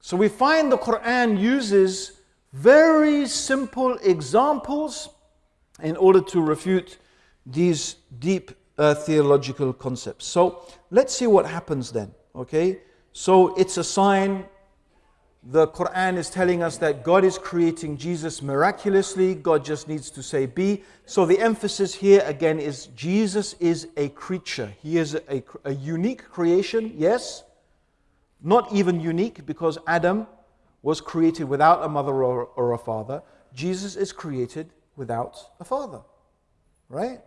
So we find the Quran uses very simple examples in order to refute these deep uh, theological concepts. So let's see what happens then. Okay? So it's a sign the Quran is telling us that God is creating Jesus miraculously. God just needs to say be. So the emphasis here again is Jesus is a creature. He is a, a unique creation, yes. Not even unique because Adam was created without a mother or, or a father. Jesus is created without a father. Right?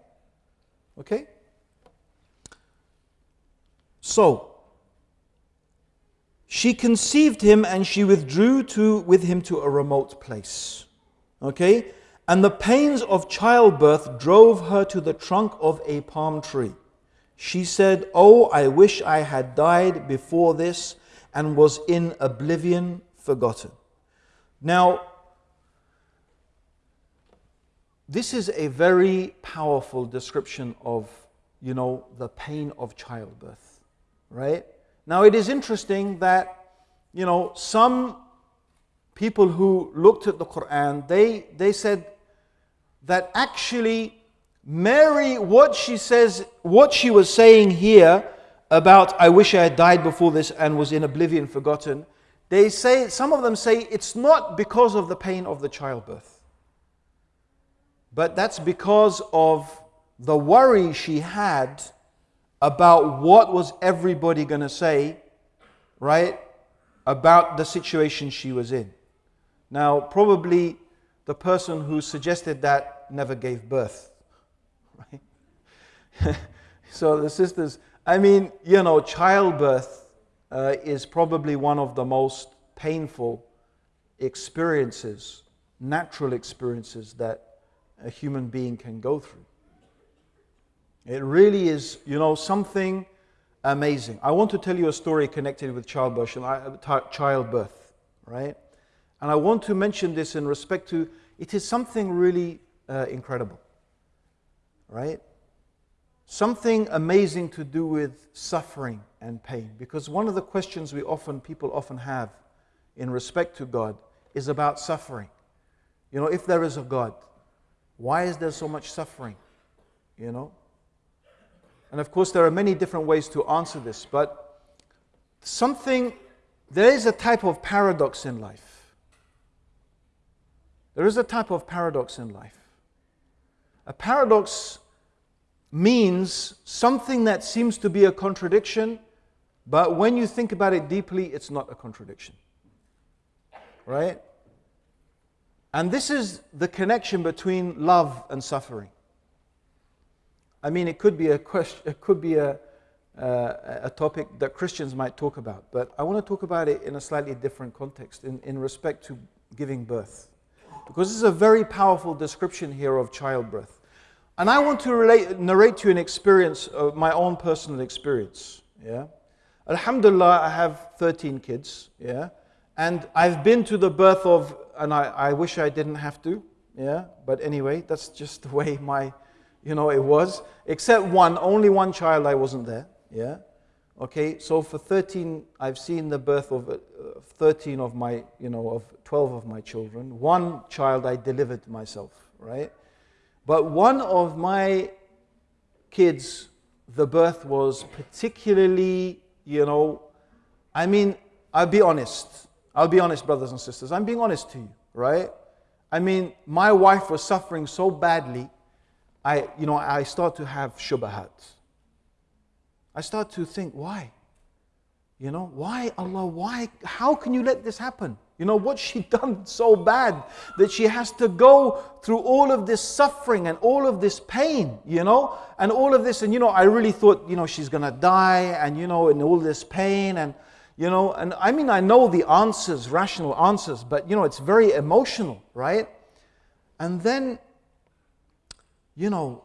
Okay? So, she conceived him and she withdrew to, with him to a remote place. Okay? And the pains of childbirth drove her to the trunk of a palm tree. She said, Oh, I wish I had died before this and was in oblivion forgotten. Now, this is a very powerful description of, you know, the pain of childbirth, right? Now, it is interesting that, you know, some people who looked at the Quran, they, they said that actually Mary, what she says, what she was saying here about, I wish I had died before this and was in oblivion forgotten, they say, some of them say it's not because of the pain of the childbirth, but that's because of the worry she had about what was everybody going to say, right, about the situation she was in. Now, probably the person who suggested that never gave birth, right? so the sisters, I mean, you know, childbirth uh, is probably one of the most painful experiences, natural experiences that a human being can go through. It really is, you know, something amazing. I want to tell you a story connected with childbirth, childbirth, right? And I want to mention this in respect to it is something really uh, incredible, right? Something amazing to do with suffering and pain. Because one of the questions we often, people often have in respect to God is about suffering. You know, if there is a God, why is there so much suffering? You know? And of course, there are many different ways to answer this, but something, there is a type of paradox in life. There is a type of paradox in life. A paradox means something that seems to be a contradiction, but when you think about it deeply, it's not a contradiction. Right? And this is the connection between love and suffering. I mean, it could be a question, it could be a, uh, a topic that Christians might talk about, but I want to talk about it in a slightly different context, in, in respect to giving birth. Because this is a very powerful description here of childbirth. And I want to relate, narrate to you an experience, of my own personal experience. Yeah? Alhamdulillah, I have 13 kids. Yeah? And I've been to the birth of, and I, I wish I didn't have to. Yeah? But anyway, that's just the way my you know, it was, except one, only one child I wasn't there. Yeah. Okay, so for 13, I've seen the birth of uh, 13 of my, you know, of 12 of my children. One child I delivered myself, right? But one of my kids, the birth was particularly, you know, I mean, I'll be honest. I'll be honest, brothers and sisters. I'm being honest to you, right? I mean, my wife was suffering so badly I, you know, I start to have shubahat. I start to think, why? You know, why Allah? Why? How can you let this happen? You know, what she done so bad that she has to go through all of this suffering and all of this pain, you know, and all of this. And, you know, I really thought, you know, she's going to die and, you know, and all this pain. And, you know, and I mean, I know the answers, rational answers, but, you know, it's very emotional, right? And then you know,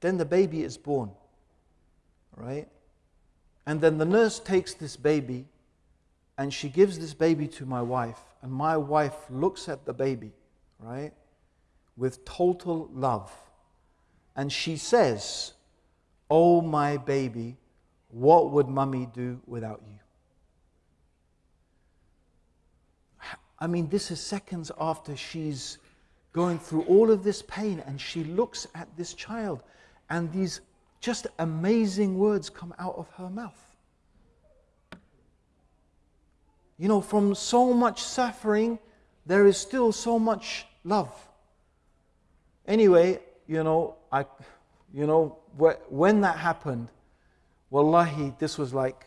then the baby is born, right? And then the nurse takes this baby and she gives this baby to my wife. And my wife looks at the baby, right, with total love. And she says, Oh, my baby, what would mummy do without you? I mean, this is seconds after she's going through all of this pain, and she looks at this child, and these just amazing words come out of her mouth. You know, from so much suffering, there is still so much love. Anyway, you know, I, you know, when that happened, wallahi, this was like,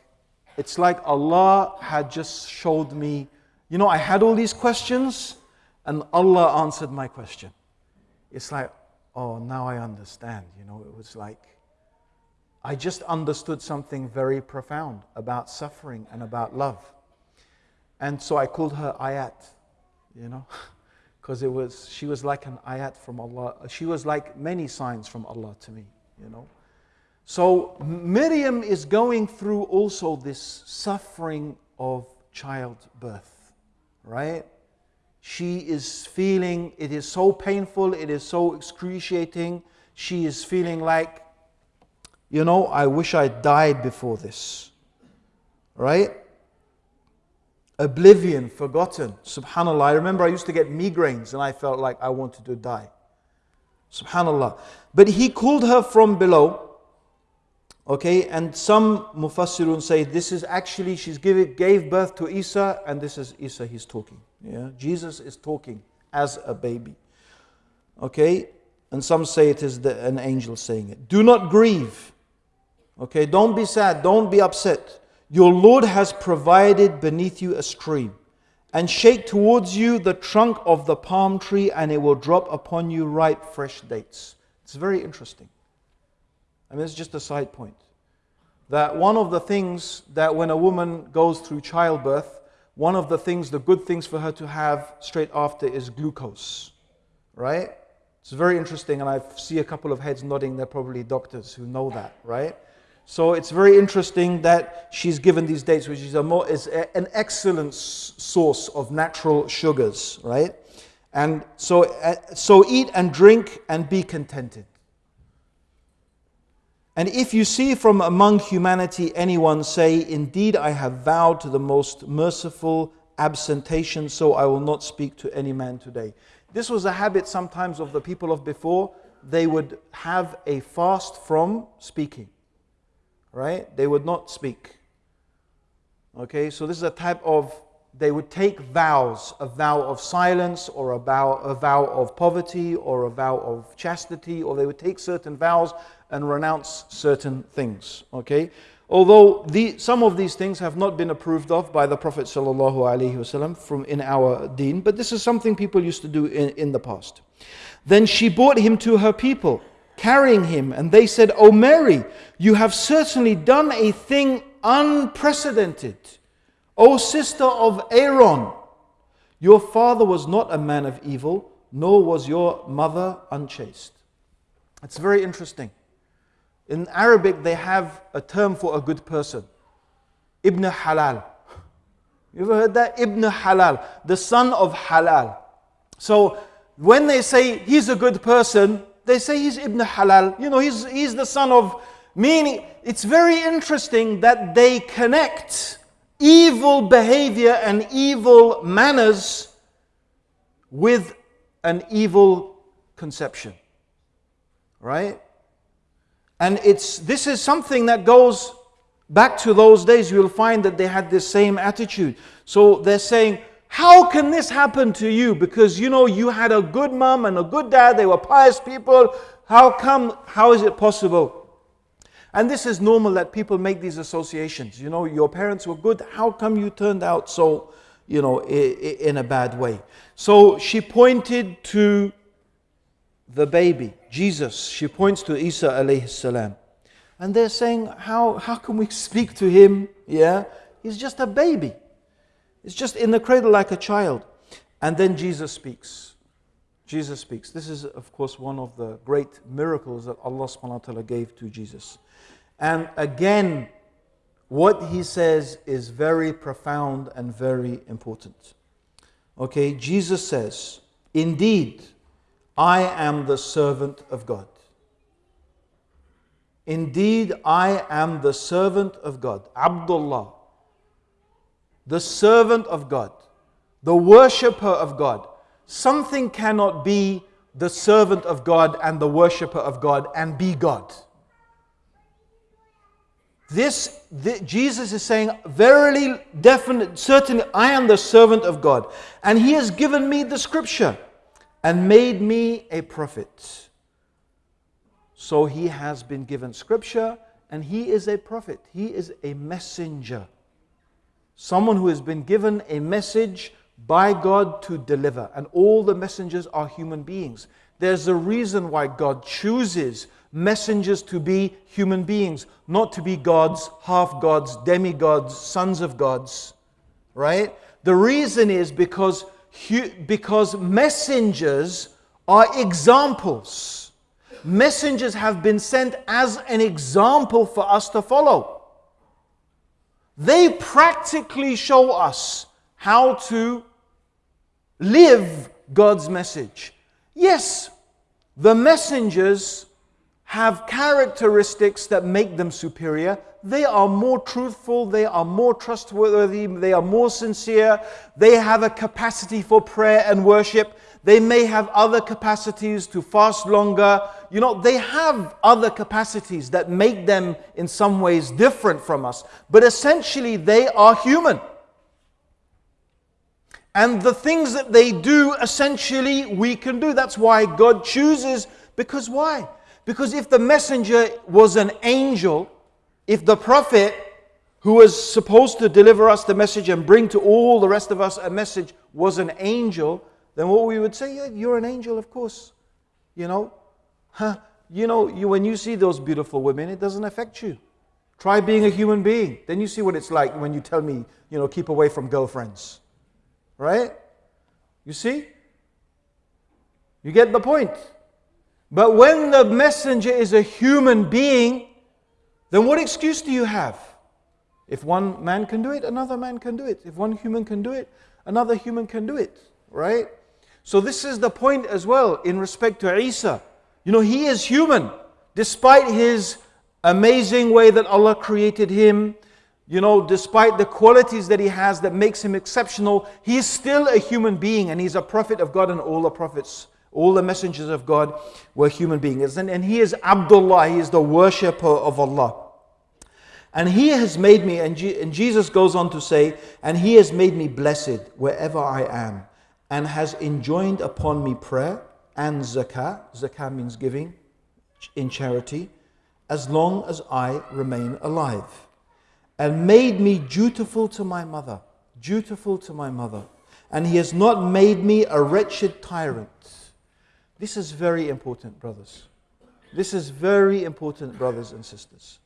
it's like Allah had just showed me, you know, I had all these questions and Allah answered my question. It's like, oh, now I understand. You know, it was like, I just understood something very profound about suffering and about love. And so I called her Ayat, you know, because it was, she was like an Ayat from Allah. She was like many signs from Allah to me, you know. So Miriam is going through also this suffering of childbirth, right? She is feeling it is so painful, it is so excruciating. She is feeling like, you know, I wish I died before this. Right? Oblivion, forgotten. Subhanallah. I remember I used to get migraines and I felt like I wanted to die. Subhanallah. But he called her from below Okay, and some Mufassirun say this is actually, she's give, gave birth to Isa, and this is Isa he's talking. Yeah, Jesus is talking as a baby. Okay, and some say it is the, an angel saying it. Do not grieve. Okay, don't be sad, don't be upset. Your Lord has provided beneath you a stream, and shake towards you the trunk of the palm tree, and it will drop upon you ripe, fresh dates. It's very interesting. I mean, it's just a side point. that one of the things that when a woman goes through childbirth, one of the things, the good things for her to have straight after is glucose, right? It's very interesting, and I see a couple of heads nodding. They're probably doctors who know that, right? So it's very interesting that she's given these dates, which is, a more, is a, an excellent source of natural sugars, right? And so, uh, so eat and drink and be contented. And if you see from among humanity anyone say, Indeed, I have vowed to the most merciful absentation, so I will not speak to any man today. This was a habit sometimes of the people of before. They would have a fast from speaking, right? They would not speak. Okay, so this is a type of, they would take vows, a vow of silence or a vow, a vow of poverty or a vow of chastity, or they would take certain vows and renounce certain things. Okay, Although the, some of these things have not been approved of by the Prophet ﷺ from in our deen, but this is something people used to do in, in the past. Then she brought him to her people, carrying him, and they said, O Mary, you have certainly done a thing unprecedented. O sister of Aaron, your father was not a man of evil, nor was your mother unchaste. It's very interesting. In Arabic, they have a term for a good person Ibn Halal. You ever heard that? Ibn Halal, the son of Halal. So when they say he's a good person, they say he's Ibn Halal. You know, he's, he's the son of meaning. It's very interesting that they connect evil behavior and evil manners with an evil conception. Right? And it's, this is something that goes back to those days. You'll find that they had this same attitude. So they're saying, How can this happen to you? Because you know, you had a good mom and a good dad, they were pious people. How come, how is it possible? And this is normal that people make these associations. You know, your parents were good, how come you turned out so, you know, in a bad way? So she pointed to the baby, Jesus. She points to Isa alayhi salam. And they're saying, how, how can we speak to him? Yeah, he's just a baby. He's just in the cradle like a child. And then Jesus speaks. Jesus speaks. This is, of course, one of the great miracles that Allah subhanahu wa ta'ala gave to Jesus. And again, what he says is very profound and very important. Okay, Jesus says, Indeed, I am the servant of God. Indeed, I am the servant of God. Abdullah, the servant of God, the worshipper of God. Something cannot be the servant of God and the worshipper of God and be God. This, this, Jesus is saying, verily, definitely, certainly, I am the servant of God, and He has given me the scripture and made me a prophet. So he has been given scripture and he is a prophet. He is a messenger. Someone who has been given a message by God to deliver. And all the messengers are human beings. There's a reason why God chooses messengers to be human beings, not to be gods, half gods, demigods, sons of gods. Right? The reason is because because messengers are examples. Messengers have been sent as an example for us to follow. They practically show us how to live God's message. Yes, the messengers have characteristics that make them superior. They are more truthful, they are more trustworthy, they are more sincere, they have a capacity for prayer and worship. They may have other capacities to fast longer. You know, they have other capacities that make them in some ways different from us. But essentially, they are human. And the things that they do, essentially, we can do. That's why God chooses. Because why? Because if the messenger was an angel, if the prophet who was supposed to deliver us the message and bring to all the rest of us a message was an angel, then what we would say, yeah, you're an angel, of course. You know, huh? you know, you, when you see those beautiful women, it doesn't affect you. Try being a human being. Then you see what it's like when you tell me, you know, keep away from girlfriends. Right? You see? You get the point. But when the messenger is a human being, then what excuse do you have? If one man can do it, another man can do it. If one human can do it, another human can do it. Right? So, this is the point as well in respect to Isa. You know, he is human, despite his amazing way that Allah created him, you know, despite the qualities that he has that makes him exceptional, he is still a human being and he's a prophet of God and all the prophets, all the messengers of God were human beings. And, and he is Abdullah, he is the worshipper of Allah. And he has made me, and, and Jesus goes on to say, and he has made me blessed wherever I am, and has enjoined upon me prayer and zakah. Zakah means giving in charity, as long as I remain alive and made me dutiful to my mother. Dutiful to my mother. And he has not made me a wretched tyrant. This is very important, brothers. This is very important, brothers and sisters.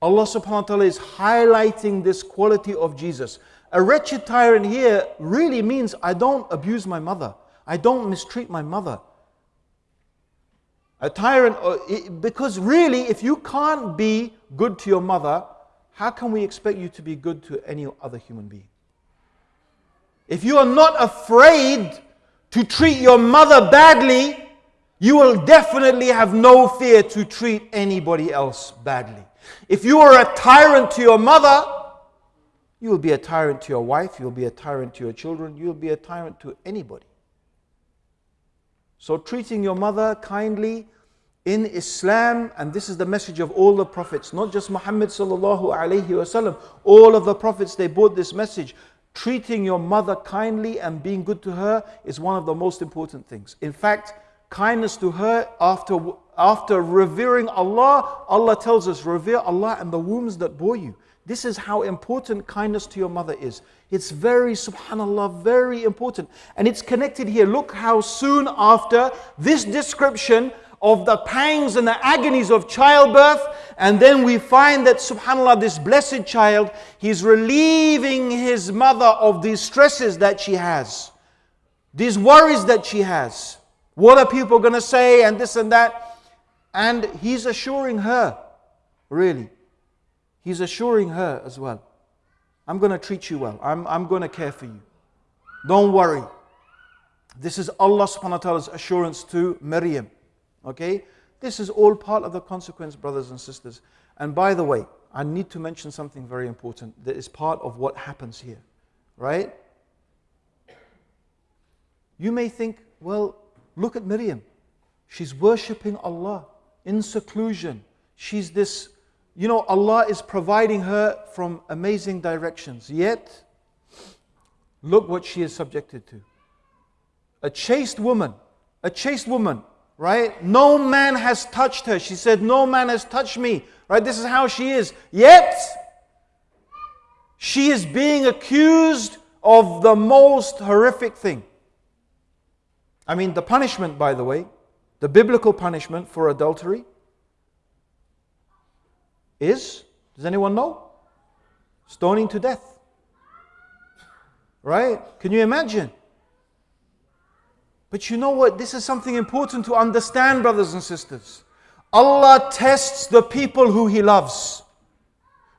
Allah subhanahu wa ta'ala is highlighting this quality of Jesus. A wretched tyrant here really means I don't abuse my mother, I don't mistreat my mother. A tyrant, uh, because really, if you can't be good to your mother, how can we expect you to be good to any other human being? If you are not afraid to treat your mother badly, you will definitely have no fear to treat anybody else badly. If you are a tyrant to your mother, you will be a tyrant to your wife, you'll be a tyrant to your children, you'll be a tyrant to anybody. So, treating your mother kindly, in Islam, and this is the message of all the prophets, not just Muhammad. All of the prophets they brought this message. Treating your mother kindly and being good to her is one of the most important things. In fact, kindness to her after after revering Allah, Allah tells us, revere Allah and the wombs that bore you. This is how important kindness to your mother is. It's very, subhanAllah, very important. And it's connected here. Look how soon after this description, of the pangs and the agonies of childbirth. And then we find that, subhanAllah, this blessed child, he's relieving his mother of these stresses that she has, these worries that she has. What are people going to say, and this and that? And he's assuring her, really, he's assuring her as well. I'm going to treat you well. I'm, I'm going to care for you. Don't worry. This is Allah subhanahu wa ta'ala's assurance to Maryam. Okay? This is all part of the consequence, brothers and sisters. And by the way, I need to mention something very important that is part of what happens here. Right? You may think, well, look at Miriam. She's worshipping Allah in seclusion. She's this, you know, Allah is providing her from amazing directions. Yet, look what she is subjected to. A chaste woman, a chaste woman right? No man has touched her. She said, No man has touched me, right? This is how she is. Yet, she is being accused of the most horrific thing. I mean, the punishment, by the way, the biblical punishment for adultery is, does anyone know? Stoning to death. Right? Can you imagine? But you know what? This is something important to understand, brothers and sisters. Allah tests the people who He loves.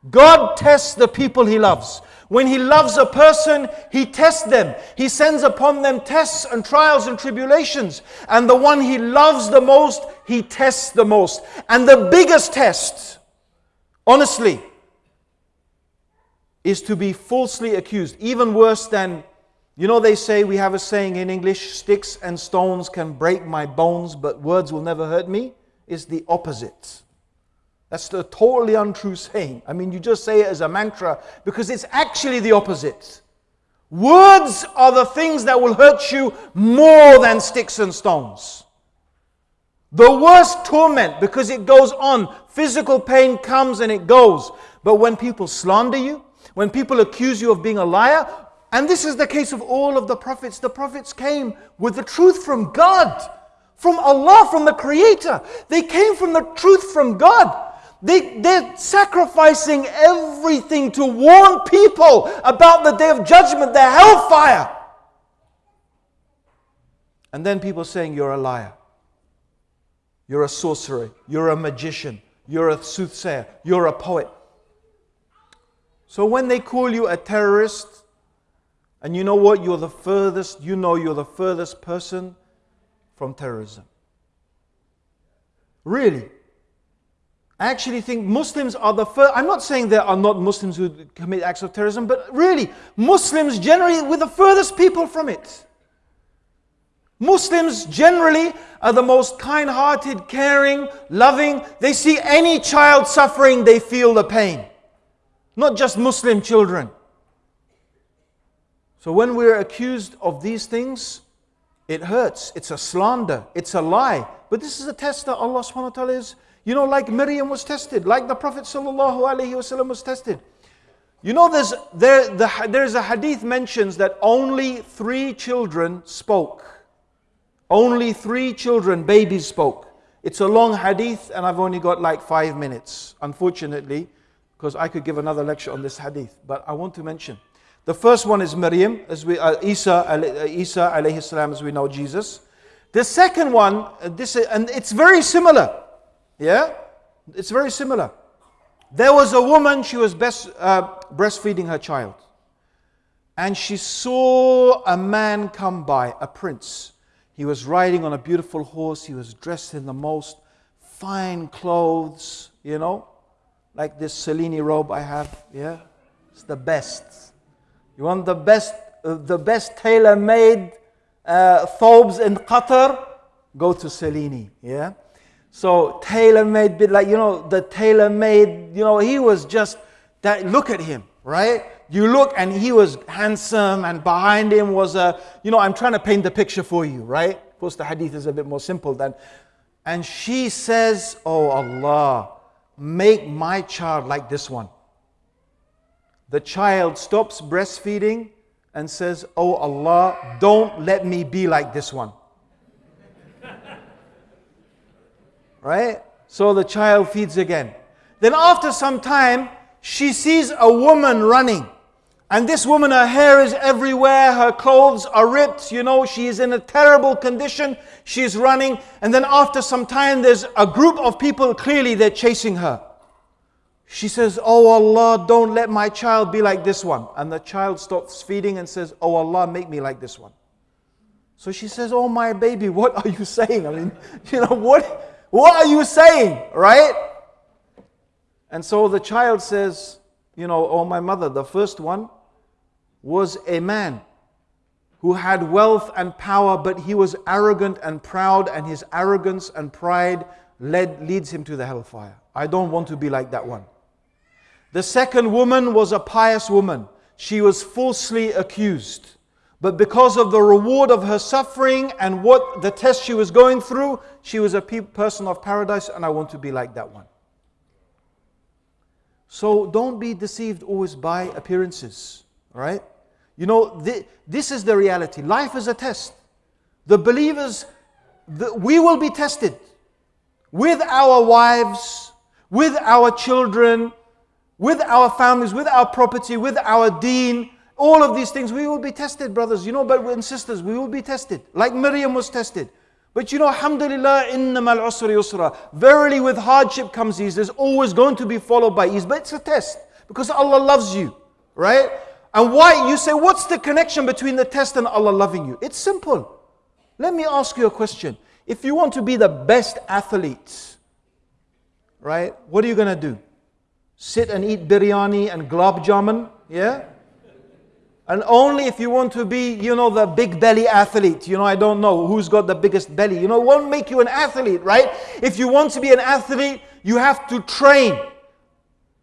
God tests the people He loves. When He loves a person, He tests them. He sends upon them tests and trials and tribulations. And the one He loves the most, He tests the most. And the biggest test, honestly, is to be falsely accused, even worse than you know, they say we have a saying in English sticks and stones can break my bones, but words will never hurt me. It's the opposite. That's the totally untrue saying. I mean, you just say it as a mantra because it's actually the opposite. Words are the things that will hurt you more than sticks and stones. The worst torment because it goes on. Physical pain comes and it goes. But when people slander you, when people accuse you of being a liar, and this is the case of all of the prophets. The prophets came with the truth from God, from Allah, from the Creator. They came from the truth from God. They, they're sacrificing everything to warn people about the day of judgment, the hellfire. And then people saying, You're a liar. You're a sorcerer. You're a magician. You're a soothsayer. You're a poet. So when they call you a terrorist, and you know what? You're the furthest, you know you're the furthest person from terrorism. Really. I actually think Muslims are the first. I'm not saying there are not Muslims who commit acts of terrorism, but really, Muslims generally were the furthest people from it. Muslims generally are the most kind hearted, caring, loving. They see any child suffering, they feel the pain. Not just Muslim children. So when we're accused of these things, it hurts. It's a slander. It's a lie. But this is a test that Allah subhanahu wa ta'ala is, you know, like Miriam was tested, like the Prophet sallallahu alaihi wasallam was tested. You know, there's, there, the, there's a hadith mentions that only three children spoke. Only three children, babies spoke. It's a long hadith and I've only got like five minutes, unfortunately, because I could give another lecture on this hadith. But I want to mention. The first one is Maryam, as we, uh, Isa, uh, Isa alayhi salam, as we know Jesus. The second one, uh, this, and it's very similar. Yeah? It's very similar. There was a woman, she was best, uh, breastfeeding her child. And she saw a man come by, a prince. He was riding on a beautiful horse. He was dressed in the most fine clothes, you know, like this Cellini robe I have. Yeah, it's the best. You want the best, uh, the best tailor-made uh, thobes in Qatar? Go to Cellini. Yeah. So tailor-made, bit like you know the tailor-made. You know he was just that. Look at him, right? you look and he was handsome and behind him was a, you know, I'm trying to paint the picture for you, right? Of course, the hadith is a bit more simple than. And she says, Oh Allah, make my child like this one. The child stops breastfeeding and says, Oh Allah, don't let me be like this one. right? So the child feeds again. Then after some time, she sees a woman running. And this woman, her hair is everywhere, her clothes are ripped, you know, she is in a terrible condition, she's running. And then after some time, there's a group of people, clearly they're chasing her. She says, Oh Allah, don't let my child be like this one. And the child stops feeding and says, Oh Allah, make me like this one. So she says, Oh my baby, what are you saying? I mean, you know, what, what are you saying? Right? And so the child says, You know, oh my mother, the first one, was a man who had wealth and power, but he was arrogant and proud, and his arrogance and pride led, leads him to the hellfire. I don't want to be like that one. The second woman was a pious woman. She was falsely accused. But because of the reward of her suffering and what the test she was going through, she was a person of paradise, and I want to be like that one. So don't be deceived always by appearances, right? You know, this is the reality. Life is a test. The believers, the, we will be tested with our wives, with our children, with our families, with our property, with our deen. All of these things, we will be tested, brothers. You know, but and sisters, we will be tested. Like Miriam was tested. But you know, alhamdulillah, innamal usri yusra. Verily, with hardship comes ease. There's always going to be followed by ease. But it's a test because Allah loves you, right? And why? You say, what's the connection between the test and Allah loving you? It's simple. Let me ask you a question. If you want to be the best athlete, right, what are you going to do? Sit and eat biryani and gulab jamun? Yeah? And only if you want to be, you know, the big belly athlete. You know, I don't know who's got the biggest belly. You know, won't make you an athlete, right? If you want to be an athlete, you have to train.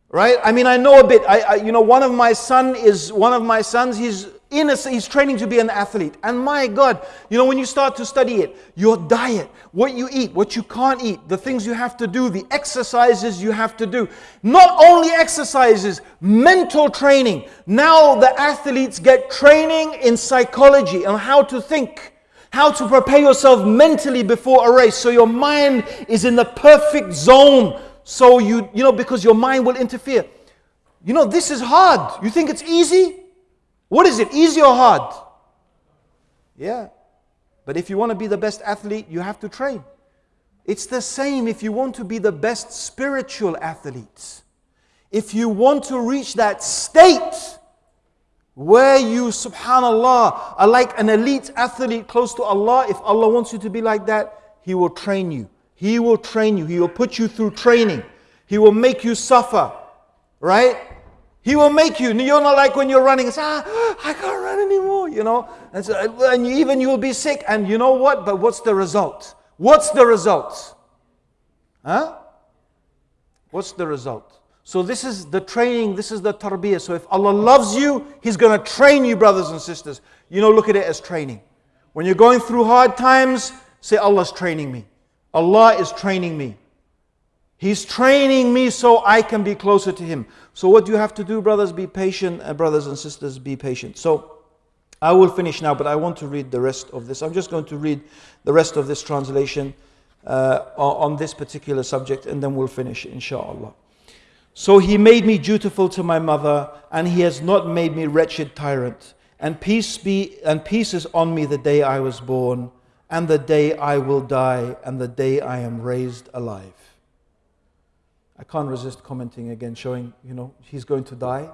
Right? I mean, I know a bit. I, I, you know, one of my son is one of my sons. He's in a, he's training to be an athlete. And my God, you know, when you start to study it, your diet, what you eat, what you can't eat, the things you have to do, the exercises you have to do. Not only exercises, mental training. Now the athletes get training in psychology and how to think how to prepare yourself mentally before a race so your mind is in the perfect zone so you, you know, because your mind will interfere. You know, this is hard. You think it's easy? What is it, easy or hard? Yeah. But if you want to be the best athlete, you have to train. It's the same if you want to be the best spiritual athlete. If you want to reach that state where you, subhanAllah, are like an elite athlete close to Allah, if Allah wants you to be like that, He will train you. He will train you. He will put you through training. He will make you suffer. Right? He will make you. You're not like when you're running, it's, ah, I can't run anymore, you know. And, so, and even you will be sick. And you know what? But what's the result? What's the result? Huh? What's the result? So this is the training, this is the tarbiyah. So if Allah loves you, He's going to train you, brothers and sisters. You know, look at it as training. When you're going through hard times, say, Allah's training me. Allah is training me. He's training me so I can be closer to Him. So, what do you have to do, brothers? Be patient, and brothers and sisters, be patient. So, I will finish now, but I want to read the rest of this. I'm just going to read the rest of this translation uh, on this particular subject, and then we'll finish, inshallah. So, He made me dutiful to my mother, and He has not made me wretched tyrant. And peace be and peace is on me the day I was born, and the day I will die, and the day I am raised alive. I can't resist commenting again, showing, you know, he's going to die.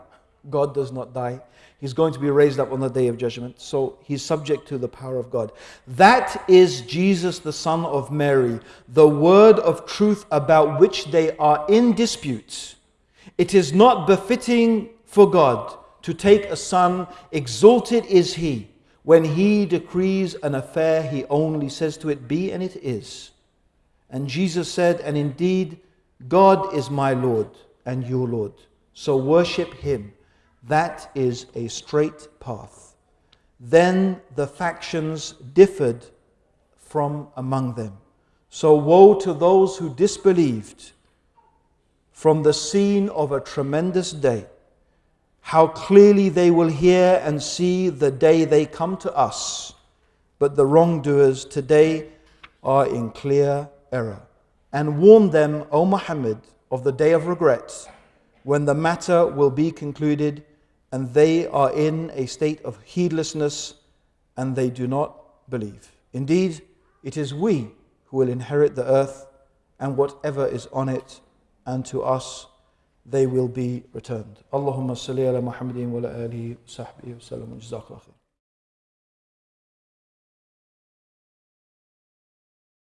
God does not die. He's going to be raised up on the day of judgment. So he's subject to the power of God. That is Jesus, the Son of Mary, the word of truth about which they are in dispute. It is not befitting for God to take a son, exalted is he. When he decrees an affair, he only says to it, Be, and it is. And Jesus said, And indeed, God is my Lord and your Lord. So worship him. That is a straight path. Then the factions differed from among them. So woe to those who disbelieved from the scene of a tremendous day. How clearly they will hear and see the day they come to us. But the wrongdoers today are in clear error and warn them, O Muhammad, of the day of regret when the matter will be concluded and they are in a state of heedlessness and they do not believe. Indeed, it is we who will inherit the earth and whatever is on it, and to us they will be returned. Allahumma salli ala Muhammadin wa ala alihi wa sahbihi wa.